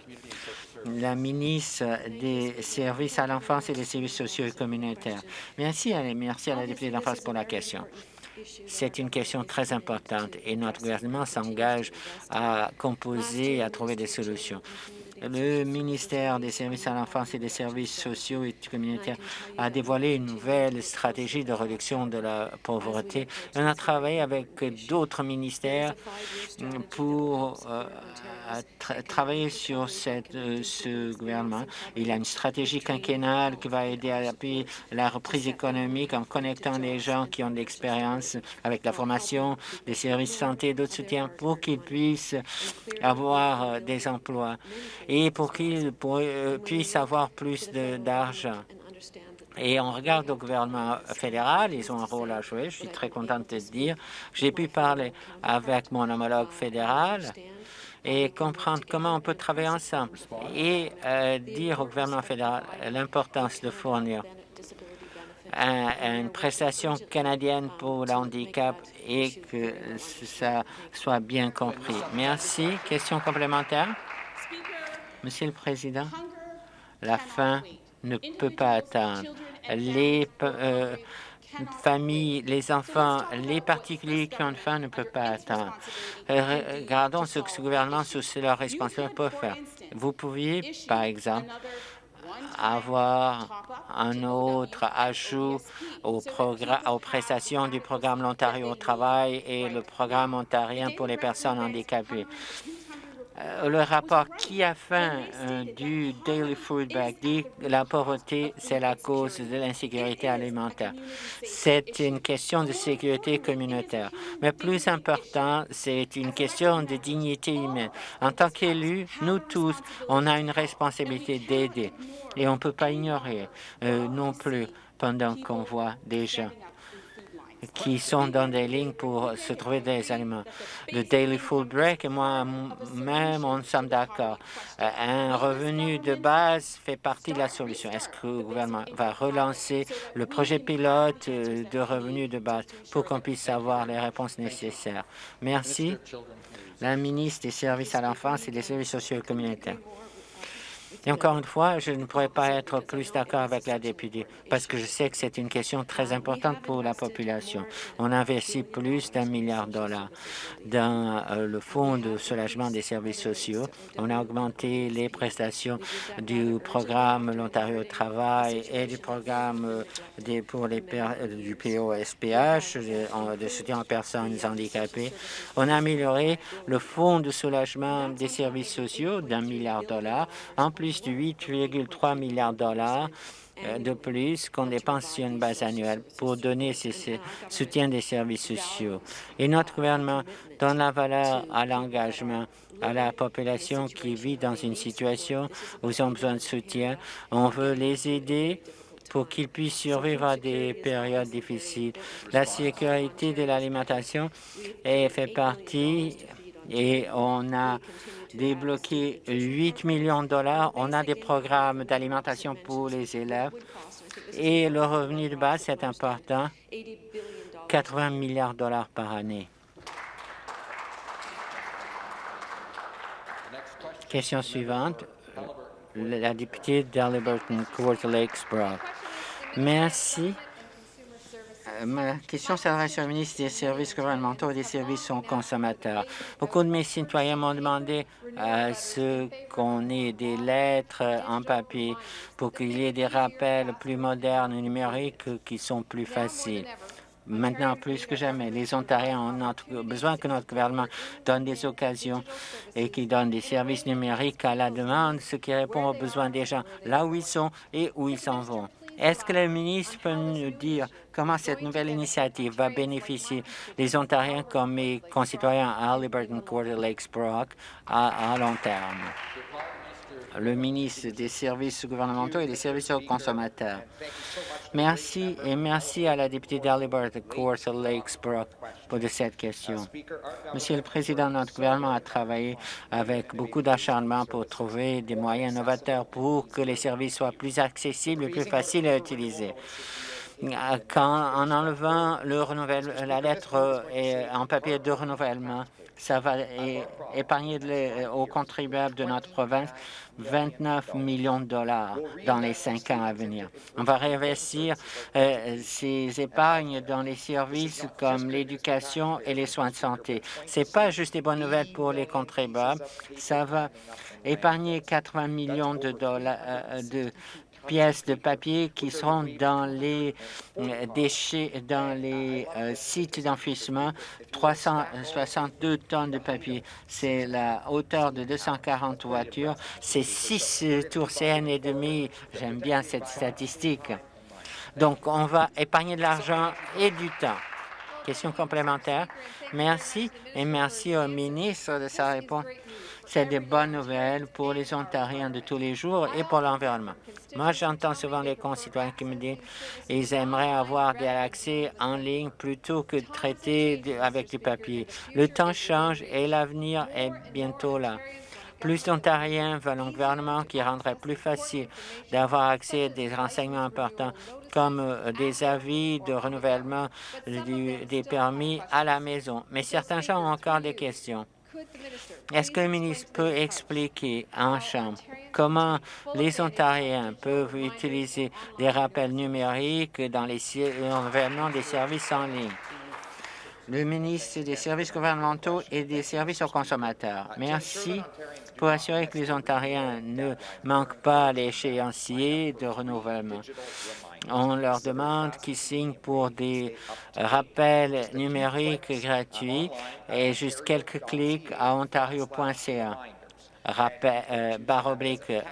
la ministre des services à l'enfance et des services sociaux et communautaires. Merci, merci à la députée d'enfance pour la question. C'est une question très importante et notre gouvernement s'engage à composer et à trouver des solutions. Le ministère des services à l'enfance et des services sociaux et communautaires a dévoilé une nouvelle stratégie de réduction de la pauvreté. On a travaillé avec d'autres ministères pour euh, travailler sur euh, ce gouvernement. Il a une stratégie quinquennale qui va aider à appuyer la reprise économique en connectant les gens qui ont de l'expérience avec la formation, des services santé, d'autres soutiens pour qu'ils puissent avoir euh, des emplois et pour qu'ils euh, puissent avoir plus d'argent. Et on regarde au gouvernement fédéral, ils ont un rôle à jouer. Je suis très contente de dire j'ai pu parler avec mon homologue fédéral et comprendre comment on peut travailler ensemble et euh, dire au gouvernement fédéral l'importance de fournir une prestation canadienne pour le handicap et que ça soit bien compris. Merci. Question complémentaire? Monsieur le Président, la faim ne peut pas attendre. Les euh, familles, les enfants, les particuliers qui ont faim ne peuvent pas attendre. Regardons ce que ce gouvernement, sous leurs responsabilités, peut faire. Vous pouviez, par exemple, avoir un autre ajout aux, aux prestations du programme L'Ontario au travail et le programme ontarien pour les personnes handicapées. Euh, le rapport qui a faim euh, du Daily Food Bag dit que la pauvreté, c'est la cause de l'insécurité alimentaire. C'est une question de sécurité communautaire. Mais plus important, c'est une question de dignité humaine. En tant qu'élus, nous tous, on a une responsabilité d'aider. Et on ne peut pas ignorer euh, non plus pendant qu'on voit des gens qui sont dans des lignes pour se trouver des aliments. Le Daily Food Break et moi-même, on sommes d'accord. Euh, un revenu de base fait partie de la solution. Est-ce que le gouvernement va relancer le projet pilote euh, de revenu de base pour qu'on puisse avoir les réponses nécessaires? Merci. La ministre des Services à l'enfance et des services sociaux et communautaires. Et encore une fois, je ne pourrais pas être plus d'accord avec la députée, parce que je sais que c'est une question très importante pour la population. On investit plus d'un milliard de dollars dans euh, le fonds de soulagement des services sociaux. On a augmenté les prestations du programme L'Ontario Travail et du programme euh, des, pour les euh, du POSPH, de soutien aux personnes handicapées. On a amélioré le fonds de soulagement des services sociaux d'un milliard de dollars, plus de 8,3 milliards de dollars euh, de plus qu'on dépense sur une base annuelle pour donner ce, soutien des services sociaux. Et notre gouvernement donne la valeur à l'engagement à la population qui vit dans une situation où ils ont besoin de soutien. On veut les aider pour qu'ils puissent survivre à des périodes difficiles. La sécurité de l'alimentation fait partie et on a débloqué 8 millions de dollars. On a des programmes d'alimentation pour les élèves et le revenu de base, c'est important, 80 milliards de dollars par année. Question suivante, la députée d'Aliburton, Court Lakes Merci. Euh, ma question s'adresse au ministre des services gouvernementaux et des services aux consommateurs. Beaucoup de mes citoyens m'ont demandé à ce qu'on ait des lettres en papier pour qu'il y ait des rappels plus modernes et numériques qui sont plus faciles. Maintenant, plus que jamais, les Ontariens ont besoin que notre gouvernement donne des occasions et qu'il donne des services numériques à la demande, ce qui répond aux besoins des gens là où ils sont et où ils s'en vont. Est-ce que le ministre peut nous dire comment cette nouvelle initiative va bénéficier les Ontariens comme mes concitoyens à Halliburton, Quarter Lakes, Brock à, à long terme? Le ministre des services gouvernementaux et des services aux consommateurs. Merci et merci à la députée d'Halibut, Quarter Lakes, Brook, pour de cette question. Monsieur le Président, notre gouvernement a travaillé avec beaucoup d'acharnement pour trouver des moyens novateurs pour que les services soient plus accessibles et plus faciles à utiliser en enlevant le la lettre en papier de renouvellement, ça va épargner aux contribuables de notre province 29 millions de dollars dans les cinq ans à venir. On va réinvestir euh, ces épargnes dans les services comme l'éducation et les soins de santé. Ce n'est pas juste des bonnes nouvelles pour les contribuables, ça va épargner 80 millions de dollars euh, de pièces de papier qui seront dans les euh, déchets, dans les euh, sites d'enfouissement, 362 tonnes de papier. C'est la hauteur de 240 voitures. C'est 6 tours CN et demi. J'aime bien cette statistique. Donc, on va épargner de l'argent et du temps. Question complémentaire. Merci et merci au ministre de sa réponse. C'est des bonnes nouvelles pour les Ontariens de tous les jours et pour l'environnement. Moi, j'entends souvent les concitoyens qui me disent qu'ils aimeraient avoir des accès en ligne plutôt que de traiter avec du papier. Le temps change et l'avenir est bientôt là. Plus d'Ontariens veulent un gouvernement qui rendrait plus facile d'avoir accès à des renseignements importants comme euh, des avis de renouvellement des permis à la maison. Mais certains gens ont encore des questions. Est-ce que le ministre peut expliquer en Chambre comment les Ontariens peuvent utiliser des rappels numériques dans les renouvellements des services en ligne? Le ministre des Services gouvernementaux et des services aux consommateurs. Merci pour assurer que les Ontariens ne manquent pas l'échéancier de renouvellement. On leur demande qu'ils signent pour des rappels numériques gratuits et juste quelques clics à ontario.ca. Rappel, euh,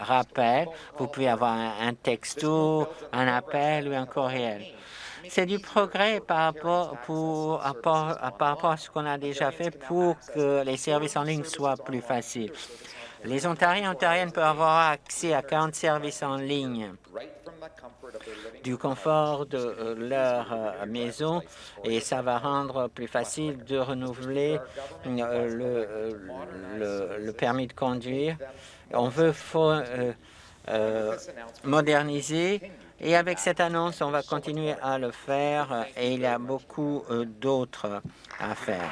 rappel, vous pouvez avoir un, texto, un appel ou un courriel. C'est du progrès par rapport, par rapport à ce qu'on a déjà fait pour que les services en ligne soient plus faciles. Les Ontariens et Ontariennes peuvent avoir accès à 40 services en ligne du confort de euh, leur euh, maison et ça va rendre plus facile de renouveler euh, le, le, permis de conduire. On veut moderniser et avec cette annonce, on va continuer à le faire et il y a beaucoup d'autres à faire.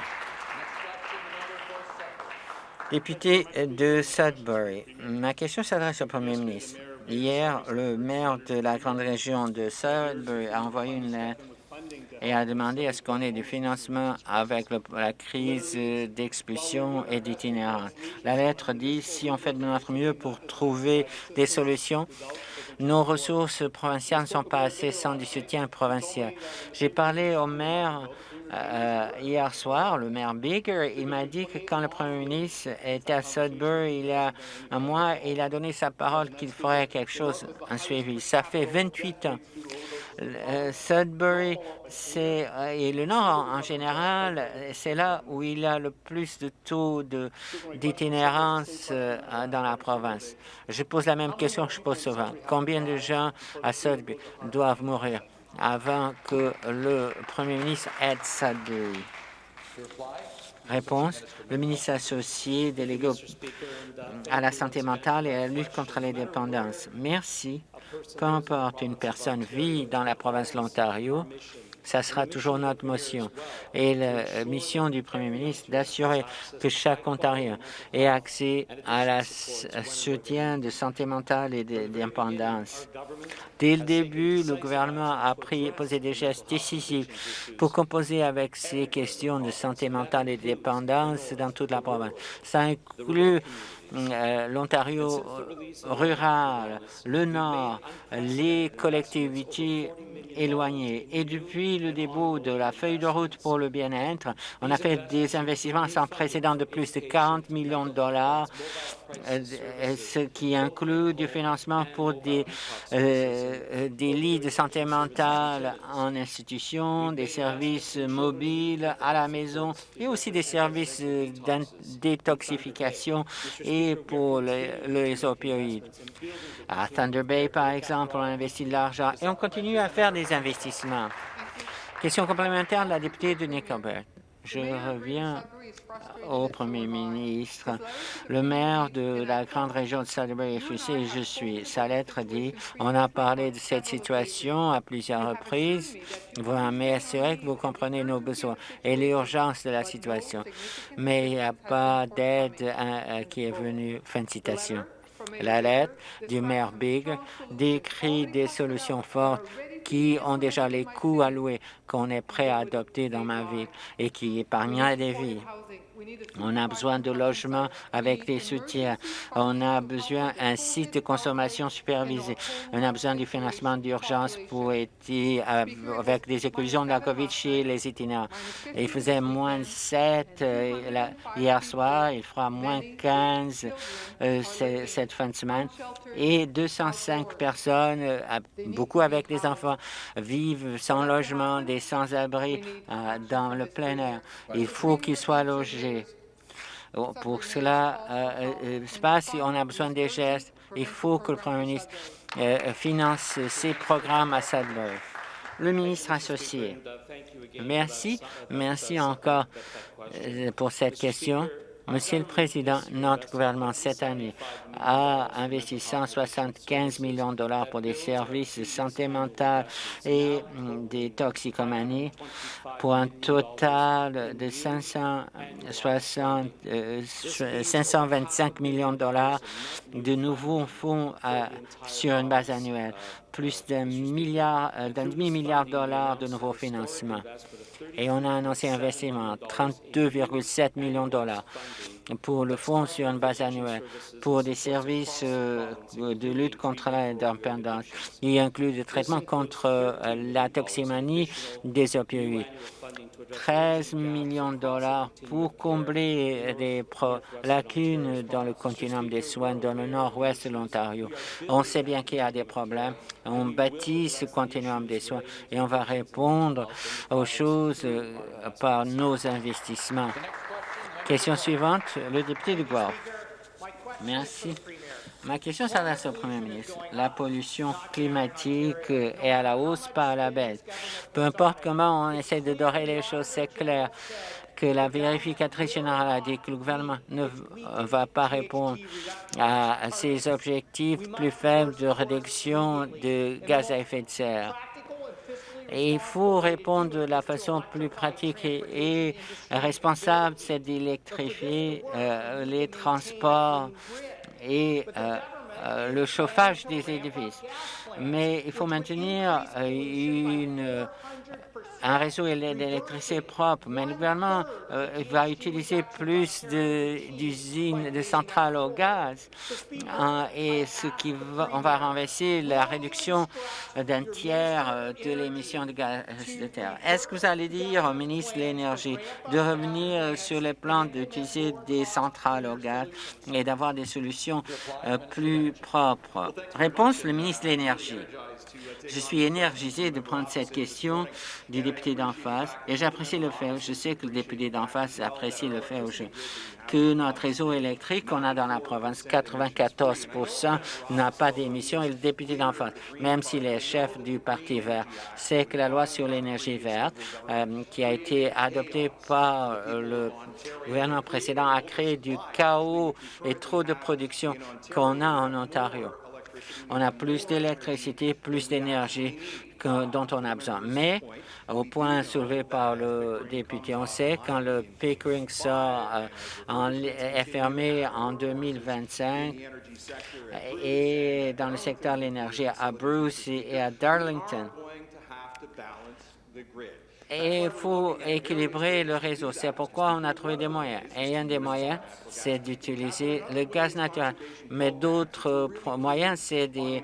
Député de Sudbury, ma question s'adresse au Premier ministre. Hier, le maire de la grande région de Sudbury a envoyé une lettre et a demandé à ce qu'on ait du financement avec la crise d'expulsion et d'itinérance. La lettre dit si on fait de notre mieux pour trouver des solutions, nos ressources provinciales ne sont pas assez sans du soutien provincial. J'ai parlé au maire euh, hier soir, le maire Baker, il m'a dit que quand le premier ministre était à Sudbury il y a un mois, il a donné sa parole qu'il ferait quelque chose, un suivi. Ça fait 28 ans. Euh, Sudbury c'est euh, et le Nord en, général, c'est là où il y a le plus de taux d'itinérance dans la province. Je pose la même question que je pose souvent. Combien de gens à Sudbury doivent mourir? Avant que le Premier ministre aide Sudbury. Réponse, le ministre associé délégué à la santé mentale et à la lutte contre les dépendances. Merci. Peu importe une personne vit dans la province de l'Ontario, ça sera toujours notre motion. Et la mission du Premier ministre d'assurer que chaque Ontarien ait accès à la soutien de santé mentale et d'indépendance. Dès le début, le gouvernement a pris, posé des gestes décisifs pour composer avec ces questions de santé mentale et de dépendance dans toute la province. Ça inclut l'Ontario rural, le Nord, les collectivités éloignées. Et depuis le début de la feuille de route pour le bien-être, on a fait des investissements sans précédent de plus de 40 millions de dollars, euh, ce qui inclut du financement pour des, euh, des lits de santé mentale en institution, des services mobiles à la maison et aussi des services de détoxification et pour les, opioïdes. À Thunder Bay, par exemple, on a investi de l'argent et on continue à faire des investissements. Question complémentaire de la députée de Nickelback. Je reviens au Premier ministre. Le maire de la grande région de Sudbury, sais, je suis. Sa lettre dit, on a parlé de cette situation à plusieurs reprises. Vous m'assurez que vous comprenez nos besoins et l'urgence de la situation. Mais il n'y a pas d'aide hein, euh, qui est venue. Fin de citation. La lettre du maire Big décrit des solutions fortes qui ont déjà les coûts alloués qu'on est prêt à adopter dans ma ville et qui épargnent des vies. On a besoin de logements avec des soutiens. On a besoin d'un site de consommation supervisé. On a besoin du financement d'urgence pour aider avec des éclosions de la COVID chez les itinérants. Il faisait moins 7 euh, hier soir, il fera moins 15 euh, cette fin de semaine. Et 205 personnes, euh, beaucoup avec des enfants, vivent sans logement, des sans-abri dans le plein air. Il faut qu'ils soient logés pour cela euh, euh, se passe, on a besoin des gestes. Il faut que le Premier ministre euh, finance ces programmes à Sadler. Le ministre associé. Merci. Merci encore pour cette question. Monsieur le Président, notre gouvernement, cette année, a investi 175 millions de dollars pour des services de santé mentale et des toxicomanies pour un total de 560, 525 euh, millions de dollars de nouveaux fonds euh, sur une base annuelle, plus euh, d'un demi-milliard de dollars de nouveaux financements et on a annoncé un investissement 32,7 millions de dollars pour le fonds sur une base annuelle pour des services euh, de lutte contre la dépendance. Il inclut le traitement contre euh, la toximanie des opioïdes. 13 millions de dollars pour combler des lacunes dans le continuum des soins dans le nord-ouest de l'Ontario. On sait bien qu'il y a des problèmes. On bâtit ce continuum des soins et on va répondre aux choses euh, par nos investissements. Question suivante, le député du Guelph. Merci. Ma question s'adresse au Premier ministre. La pollution climatique est à la hausse, pas à la baisse. Peu importe comment on essaie de dorer les choses, c'est clair que la vérificatrice générale a dit que le gouvernement ne va pas répondre à ces objectifs plus faibles de réduction de gaz à effet de serre. Il faut répondre de la façon plus pratique et, responsable, c'est d'électrifier euh, les transports et euh, euh, le chauffage des édifices. Mais il faut maintenir une un réseau d'électricité propre, mais le gouvernement euh, va utiliser plus d'usines, de, centrales au gaz, hein, et ce qui va, on va renverser la réduction d'un tiers euh, de l'émission de gaz de terre. Est-ce que vous allez dire au ministre de l'Énergie de revenir sur les plans d'utiliser des centrales au gaz et d'avoir des solutions euh, plus propres? Réponse, le ministre de l'Énergie. Je suis énergisé de prendre cette question du député d'en face et j'apprécie le fait, je sais que le député d'en face apprécie le fait que notre réseau électrique qu'on a dans la province, 94% n'a pas d'émissions et le député d'en face, même s'il est chef du Parti vert, sait que la loi sur l'énergie verte euh, qui a été adoptée par euh, le gouvernement précédent a créé du chaos et trop de production qu'on a en Ontario. On a plus d'électricité, plus d'énergie dont on a besoin. Mais, au point soulevé par le député, on sait quand le Pickering sort, euh, est fermé en 2025 et dans le secteur de l'énergie à Bruce et à Darlington, il faut équilibrer le réseau. C'est pourquoi on a trouvé des moyens. Et un des moyens, c'est d'utiliser le gaz naturel. Mais d'autres moyens, c'est des,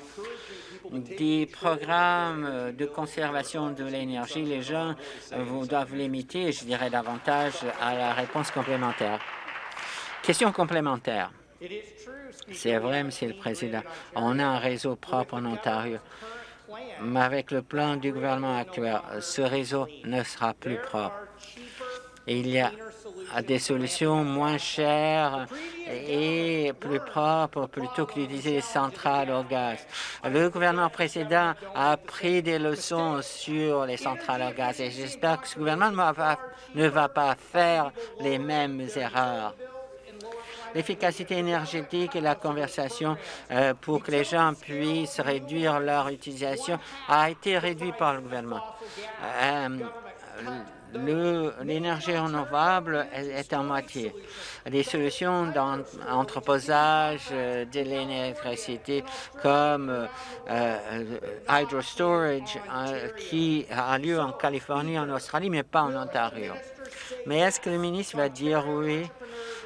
des programmes de conservation de l'énergie. Les gens euh, doivent limiter, je dirais davantage, à la réponse complémentaire. Question complémentaire. C'est vrai, Monsieur le Président. On a un réseau propre en Ontario mais avec le plan du gouvernement actuel, ce réseau ne sera plus propre. Il y a des solutions moins chères et plus propres plutôt que d'utiliser les centrales au gaz. Le gouvernement précédent a pris des leçons sur les centrales au gaz et j'espère que ce gouvernement ne va pas faire les mêmes erreurs l'efficacité énergétique et la conversation euh, pour que les gens puissent réduire leur utilisation a été réduite par le gouvernement. Euh, l'énergie renouvelable est en moitié. Des solutions d'entreposage euh, de l'électricité comme hydro storage qui a lieu en Californie, en Australie, mais pas en Ontario. Mais est-ce que le ministre va dire oui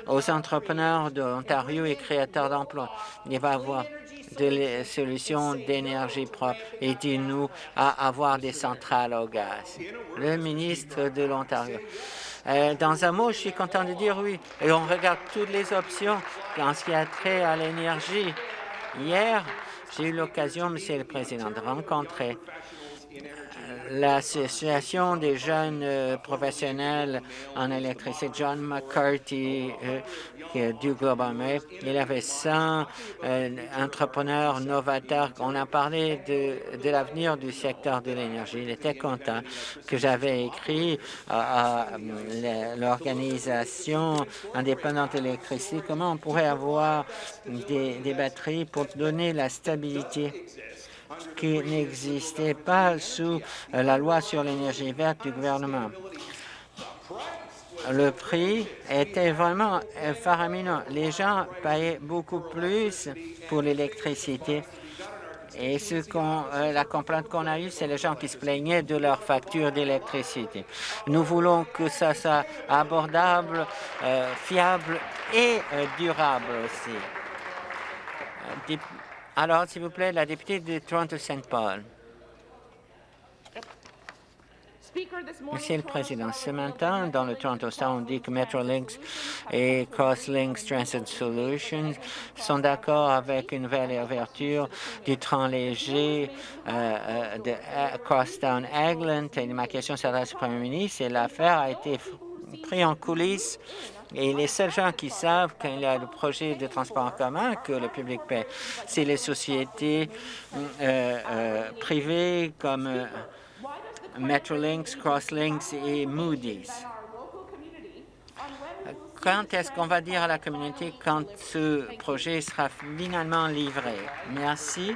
aux entrepreneurs d'Ontario et créateurs d'emplois? Il va avoir des solutions d'énergie propre et dit-nous à avoir des centrales au gaz. Le ministre de l'Ontario. Euh, dans un mot, je suis content de dire oui. Et on regarde toutes les options en ce qui a trait à l'énergie. Hier, j'ai eu l'occasion, Monsieur le Président, de rencontrer l'Association des jeunes euh, professionnels en électricité, John McCarthy, euh, du Global Il avait 100 euh, entrepreneurs novateurs. On a parlé de, l'avenir du secteur de l'énergie. Il était content que j'avais écrit à, l'organisation indépendante d'électricité comment on pourrait avoir des batteries pour donner la stabilité qui n'existait pas sous euh, la loi sur l'énergie verte du gouvernement. Le prix était vraiment faramineux. Les gens payaient beaucoup plus pour l'électricité. Et ce euh, la complainte qu'on a eue, c'est les gens qui se plaignaient de leur facture d'électricité. Nous voulons que ça soit abordable, euh, fiable et durable aussi. Alors, s'il vous plaît, la députée de Toronto-Saint Paul. Monsieur le Président, ce matin, dans le Toronto Star, on dit que Metrolinx et Crosslinks Transit Solutions sont d'accord avec une nouvelle ouverture du train léger euh, euh, de euh, Crosstown Egland. Et ma question s'adresse au Premier ministre et l'affaire a été prise en coulisses et les seuls gens qui savent qu'il y a le projet de transport en commun que le public paie, c'est les sociétés euh, euh, privées comme euh, Metrolinx, Crosslinks et Moody's. Quand est-ce qu'on va dire à la communauté quand ce projet sera finalement livré? Merci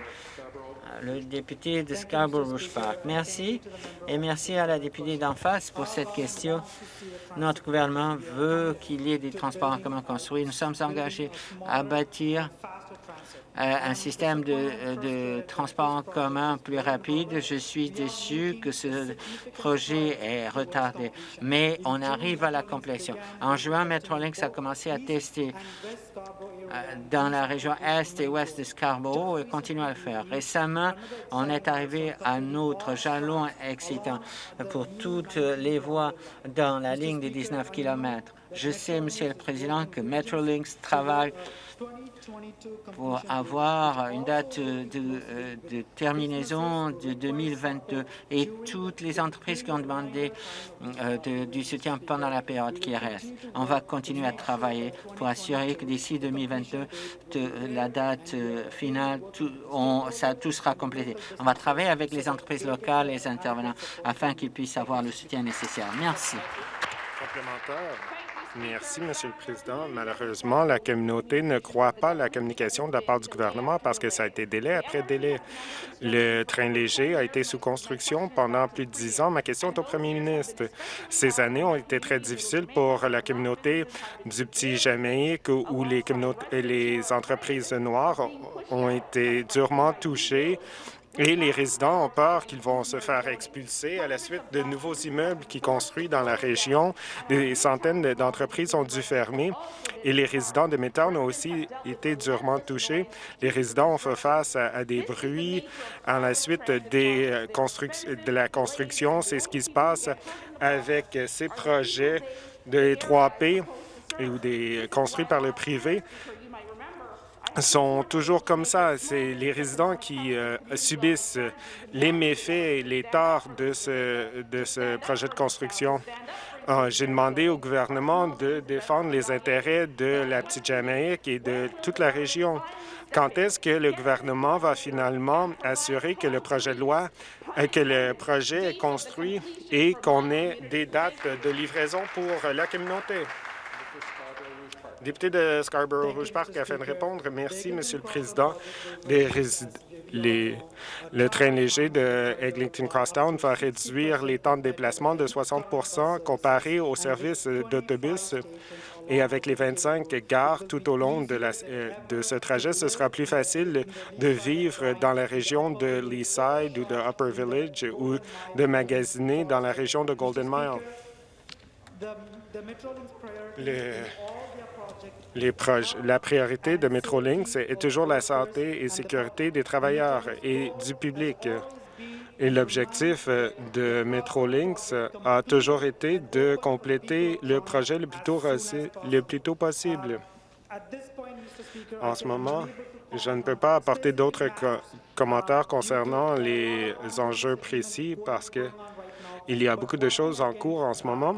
le député de Scarborough Park. Merci et merci à la députée d'en face pour cette question. Notre gouvernement veut qu'il y ait des transports en commun construits. Nous sommes engagés à bâtir un système de, de, transport en commun plus rapide. Je suis déçu que ce projet est retardé, mais on arrive à la complétion. En juin, Metrolinx a commencé à tester euh, dans la région est et ouest de Scarborough et continue à le faire. Récemment, on est arrivé à notre jalon excitant pour toutes les voies dans la ligne des 19 km. Je sais, Monsieur le Président, que Metrolinx travaille pour avoir une date de, de, terminaison de 2022 et toutes les entreprises qui ont demandé euh, du soutien pendant la période qui reste. On va continuer à travailler pour assurer que d'ici 2022, la date euh, finale, tout, on, ça, tout sera complété. On va travailler avec les entreprises locales et les intervenants afin qu'ils puissent avoir le soutien nécessaire. Merci. Merci, Monsieur le Président. Malheureusement, la communauté ne croit pas la communication de la part du gouvernement parce que ça a été délai après délai. Le train léger a été sous construction pendant plus de dix ans. Ma question est au premier ministre. Ces années ont été très difficiles pour la communauté du petit Jamaïque où les, les entreprises noires ont été durement touchées et les résidents ont peur qu'ils vont se faire expulser à la suite de nouveaux immeubles qui construisent dans la région. Des centaines d'entreprises ont dû fermer et les résidents de Midtown ont aussi été durement touchés. Les résidents ont fait face à, des bruits à la suite euh, de la construction. C'est ce qui se passe avec ces projets de 3P ou des construits par le privé sont toujours comme ça. C'est les résidents qui euh, subissent les méfaits et les torts de ce, de ce projet de construction. Ah, j'ai demandé au gouvernement de défendre les intérêts de la petite Jamaïque et de toute la région. Quand est-ce que le gouvernement va finalement assurer que le projet de loi, euh, que le projet est construit et qu'on ait des dates de livraison pour la communauté? Député de Scarborough-Rouge Park afin de répondre. Merci, Monsieur le Président. Les, le train léger de Eglinton Crosstown va réduire les temps de déplacement de 60% comparé au service d'autobus. Et avec les 25 gares tout au long de, la, euh, de ce trajet, ce sera plus facile de vivre dans la région de Leaside ou de Upper Village ou de magasiner dans la région de Golden Mile. Le, les la priorité de Metrolinx est toujours la santé et sécurité des travailleurs et du public. Et l'objectif de Metrolinx a toujours été de compléter le projet le plus tôt, possible. En ce moment, Je ne peux pas apporter d'autres commentaires concernant les enjeux précis parce que il y a beaucoup de choses en cours en ce moment,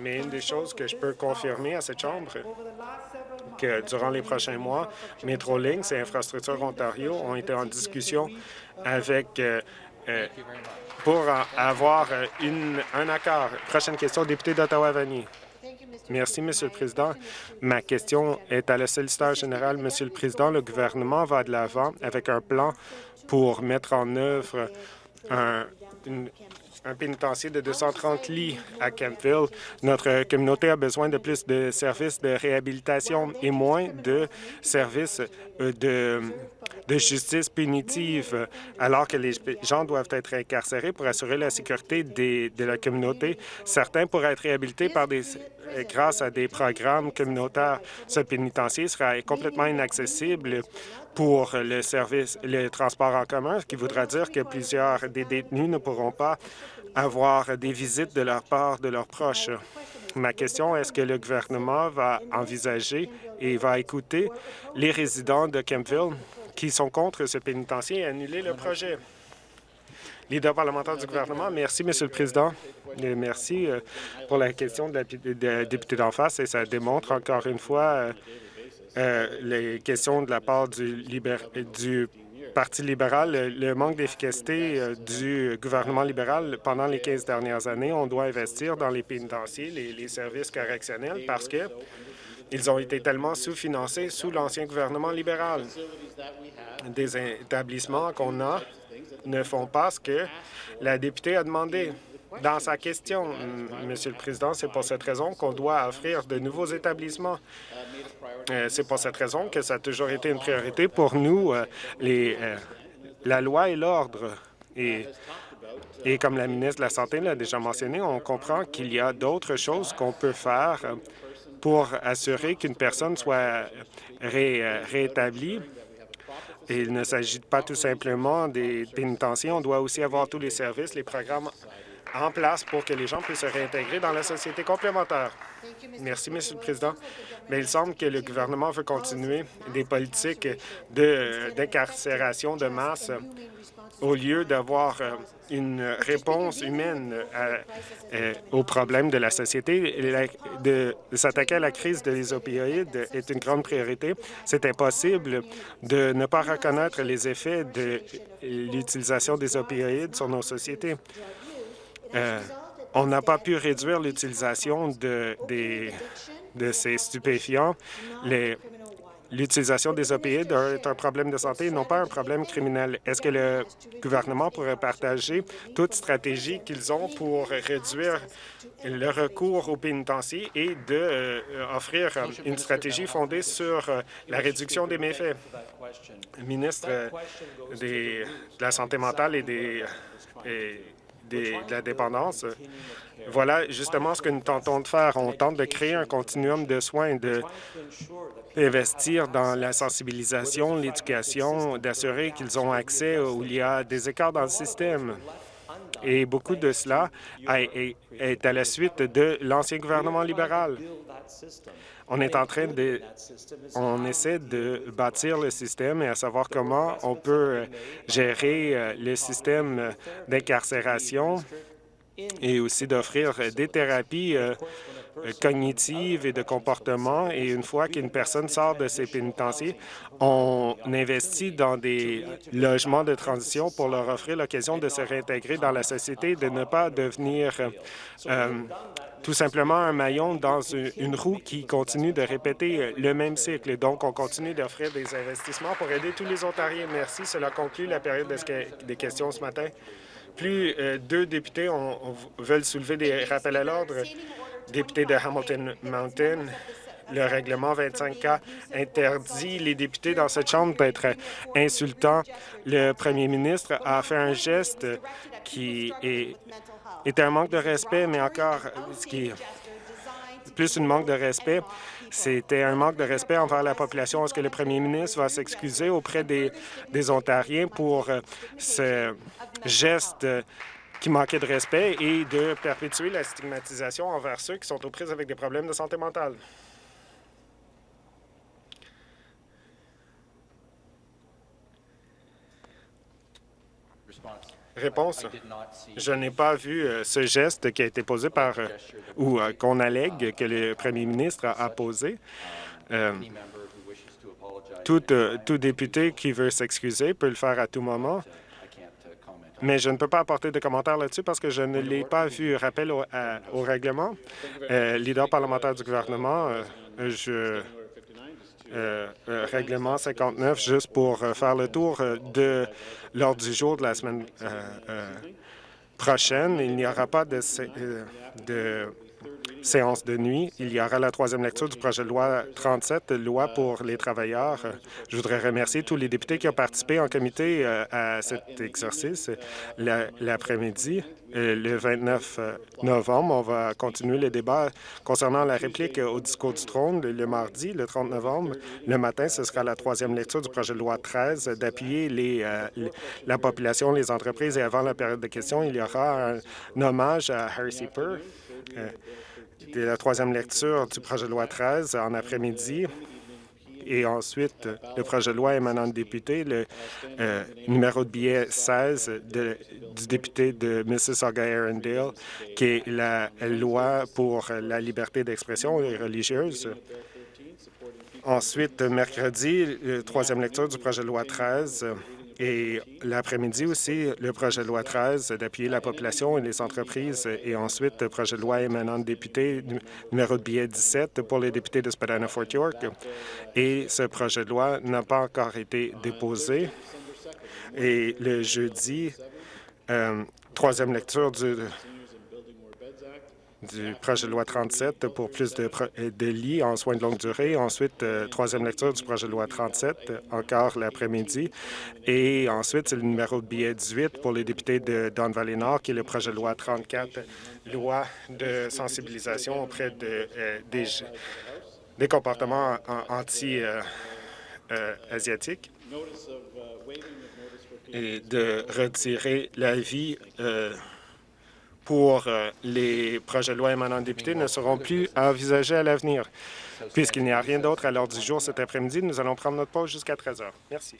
mais une des choses que je peux confirmer à cette Chambre, que durant les prochains mois, Metrolinx et Infrastructure Ontario ont été en discussion avec euh, euh, pour avoir une, un accord. Prochaine question, député d'Ottawa-Vanier. Merci, Monsieur le Président. Ma question est à la solliciteur général. Monsieur le Président, le gouvernement va de l'avant avec un plan pour mettre en œuvre un, un pénitencier de 230 lits à Campville. Notre communauté a besoin de plus de services de réhabilitation et moins de services euh, de, de justice punitive, alors que les gens doivent être incarcérés pour assurer la sécurité des, de la communauté. Certains pourraient être réhabilités par des, grâce à des programmes communautaires. Ce pénitencier sera complètement inaccessible pour le service, le transport en commun, ce qui voudra dire que plusieurs des détenus ne pourront pas avoir des visites de leur part de leurs proches. Ma question est, ce que le gouvernement va envisager et va écouter les résidents de Kempville qui sont contre ce pénitencier et annuler le projet? Leader parlementaire du gouvernement, merci, Monsieur le Président. Merci euh, pour la question de la, députée d'en face et ça démontre encore une fois euh, euh, les questions de la part du, du Parti libéral, le manque d'efficacité euh, du gouvernement libéral pendant les 15 dernières années. On doit investir dans les pénitenciers, les, les services correctionnels, parce que ils ont été tellement sous-financés sous l'ancien gouvernement libéral. Des établissements qu'on a ne font pas ce que la députée a demandé. Dans sa question, Monsieur le Président, c'est pour cette raison qu'on doit offrir de nouveaux établissements euh, c'est pour cette raison que ça a toujours été une priorité pour nous, euh, euh, la loi et l'ordre. Et, comme la ministre de la Santé l'a déjà mentionné, on comprend qu'il y a d'autres choses qu'on peut faire pour assurer qu'une personne soit rétablie. il ne s'agit pas tout simplement des pénitenciers. On doit aussi avoir tous les services, les programmes en place pour que les gens puissent se réintégrer dans la société complémentaire. Merci, Monsieur le Président. Mais il semble que le gouvernement veut continuer des politiques d'incarcération de, masse au lieu d'avoir euh, une réponse humaine euh, aux problèmes de la société. De, s'attaquer à la crise des opioïdes est une grande priorité. C'est impossible de ne pas reconnaître les effets de l'utilisation des opioïdes sur nos sociétés. Euh, on n'a pas pu réduire l'utilisation de, ces stupéfiants. L'utilisation des opioïdes est un problème de santé, non pas un problème criminel. Est-ce que le gouvernement pourrait partager toute stratégie qu'ils ont pour réduire le recours aux pénitenciers et d'offrir euh, une stratégie fondée sur euh, la réduction des méfaits? ministre de la Santé mentale et des de la dépendance. Voilà justement ce que nous tentons de faire. On tente de créer un continuum de soins, d'investir dans la sensibilisation, l'éducation, d'assurer qu'ils ont accès où il y a des écarts dans le système. Et beaucoup de cela est à la suite de l'ancien gouvernement libéral. On est en train de... On essaie de bâtir le système et à savoir comment on peut gérer euh, le système d'incarcération et aussi d'offrir des thérapies cognitives et de comportement. Et une fois qu'une personne sort de ses pénitenciers, on investit dans des logements de transition pour leur offrir l'occasion de se réintégrer dans la société, de ne pas devenir euh, tout simplement un maillon dans une, roue qui continue de répéter le même cycle. Donc, on continue d'offrir des investissements pour aider tous les Ontariens. Merci. Cela conclut la période des questions ce matin. Plus euh, deux députés veulent soulever des rappels à l'ordre. Député de Hamilton Mountain, le règlement 25K interdit les députés dans cette Chambre d'être insultants. Le premier ministre a fait un geste qui était un manque de respect, mais encore, ce qui plus une manque de respect, c'était un manque de respect envers la population. Est-ce que le premier ministre va s'excuser auprès des, Ontariens pour ce geste qui manquait de respect et de perpétuer la stigmatisation envers ceux qui sont aux prises avec des problèmes de santé mentale. Réponse. Je n'ai pas vu euh, ce geste qui a été posé par euh, ou euh, qu'on allègue que le premier ministre a posé. Tout député qui veut s'excuser peut le faire à tout moment mais je ne peux pas apporter de commentaires là-dessus parce que je ne l'ai pas vu. Rappel au, règlement, leader parlementaire du gouvernement, je euh, euh, règlement 59 juste pour euh, faire le tour de l'ordre du jour de la semaine prochaine. Il n'y aura pas de séance de nuit. Il y aura la troisième lecture du projet de loi 37, loi pour les travailleurs. Je voudrais remercier tous les députés qui ont participé en comité euh, à cet exercice l'après-midi. Euh, le 29 euh, novembre, on va continuer le débat concernant la réplique au discours du trône le mardi, le 30 novembre. Le matin, ce sera la troisième lecture du projet de loi 13 d'appuyer la population, les entreprises. Et avant la période de questions, il y aura un, hommage à Harry Seeper de la troisième lecture du projet de loi 13 en après-midi. Et ensuite, le projet de loi émanant de député, le euh, numéro de billet 16 du député de Mississauga-Arundel, qui est la loi pour la liberté d'expression religieuse. Ensuite, mercredi, la troisième lecture du projet de loi 13 et l'après-midi aussi, le projet de loi 13 d'appuyer la population et les entreprises. Et ensuite, le projet de loi émanant de députés, numéro de billet 17 pour les députés de Spadina-Fort York. Et ce projet de loi n'a pas encore été déposé. Et le jeudi, euh, troisième lecture du du projet de loi 37 pour plus de, de lits en soins de longue durée. Ensuite, euh, troisième lecture du projet de loi 37, encore l'après-midi. Et ensuite, c'est le numéro de billet 18 pour les députés de Don Valley-Nord, qui est le projet de loi 34, loi de sensibilisation auprès euh, des, des, comportements anti-asiatiques et de retirer l'avis pour euh, les projets de loi émanant de députés ne seront plus envisagés à l'avenir. Puisqu'il n'y a rien d'autre à l'ordre du jour cet après-midi, nous allons prendre notre pause jusqu'à 13 heures. Merci.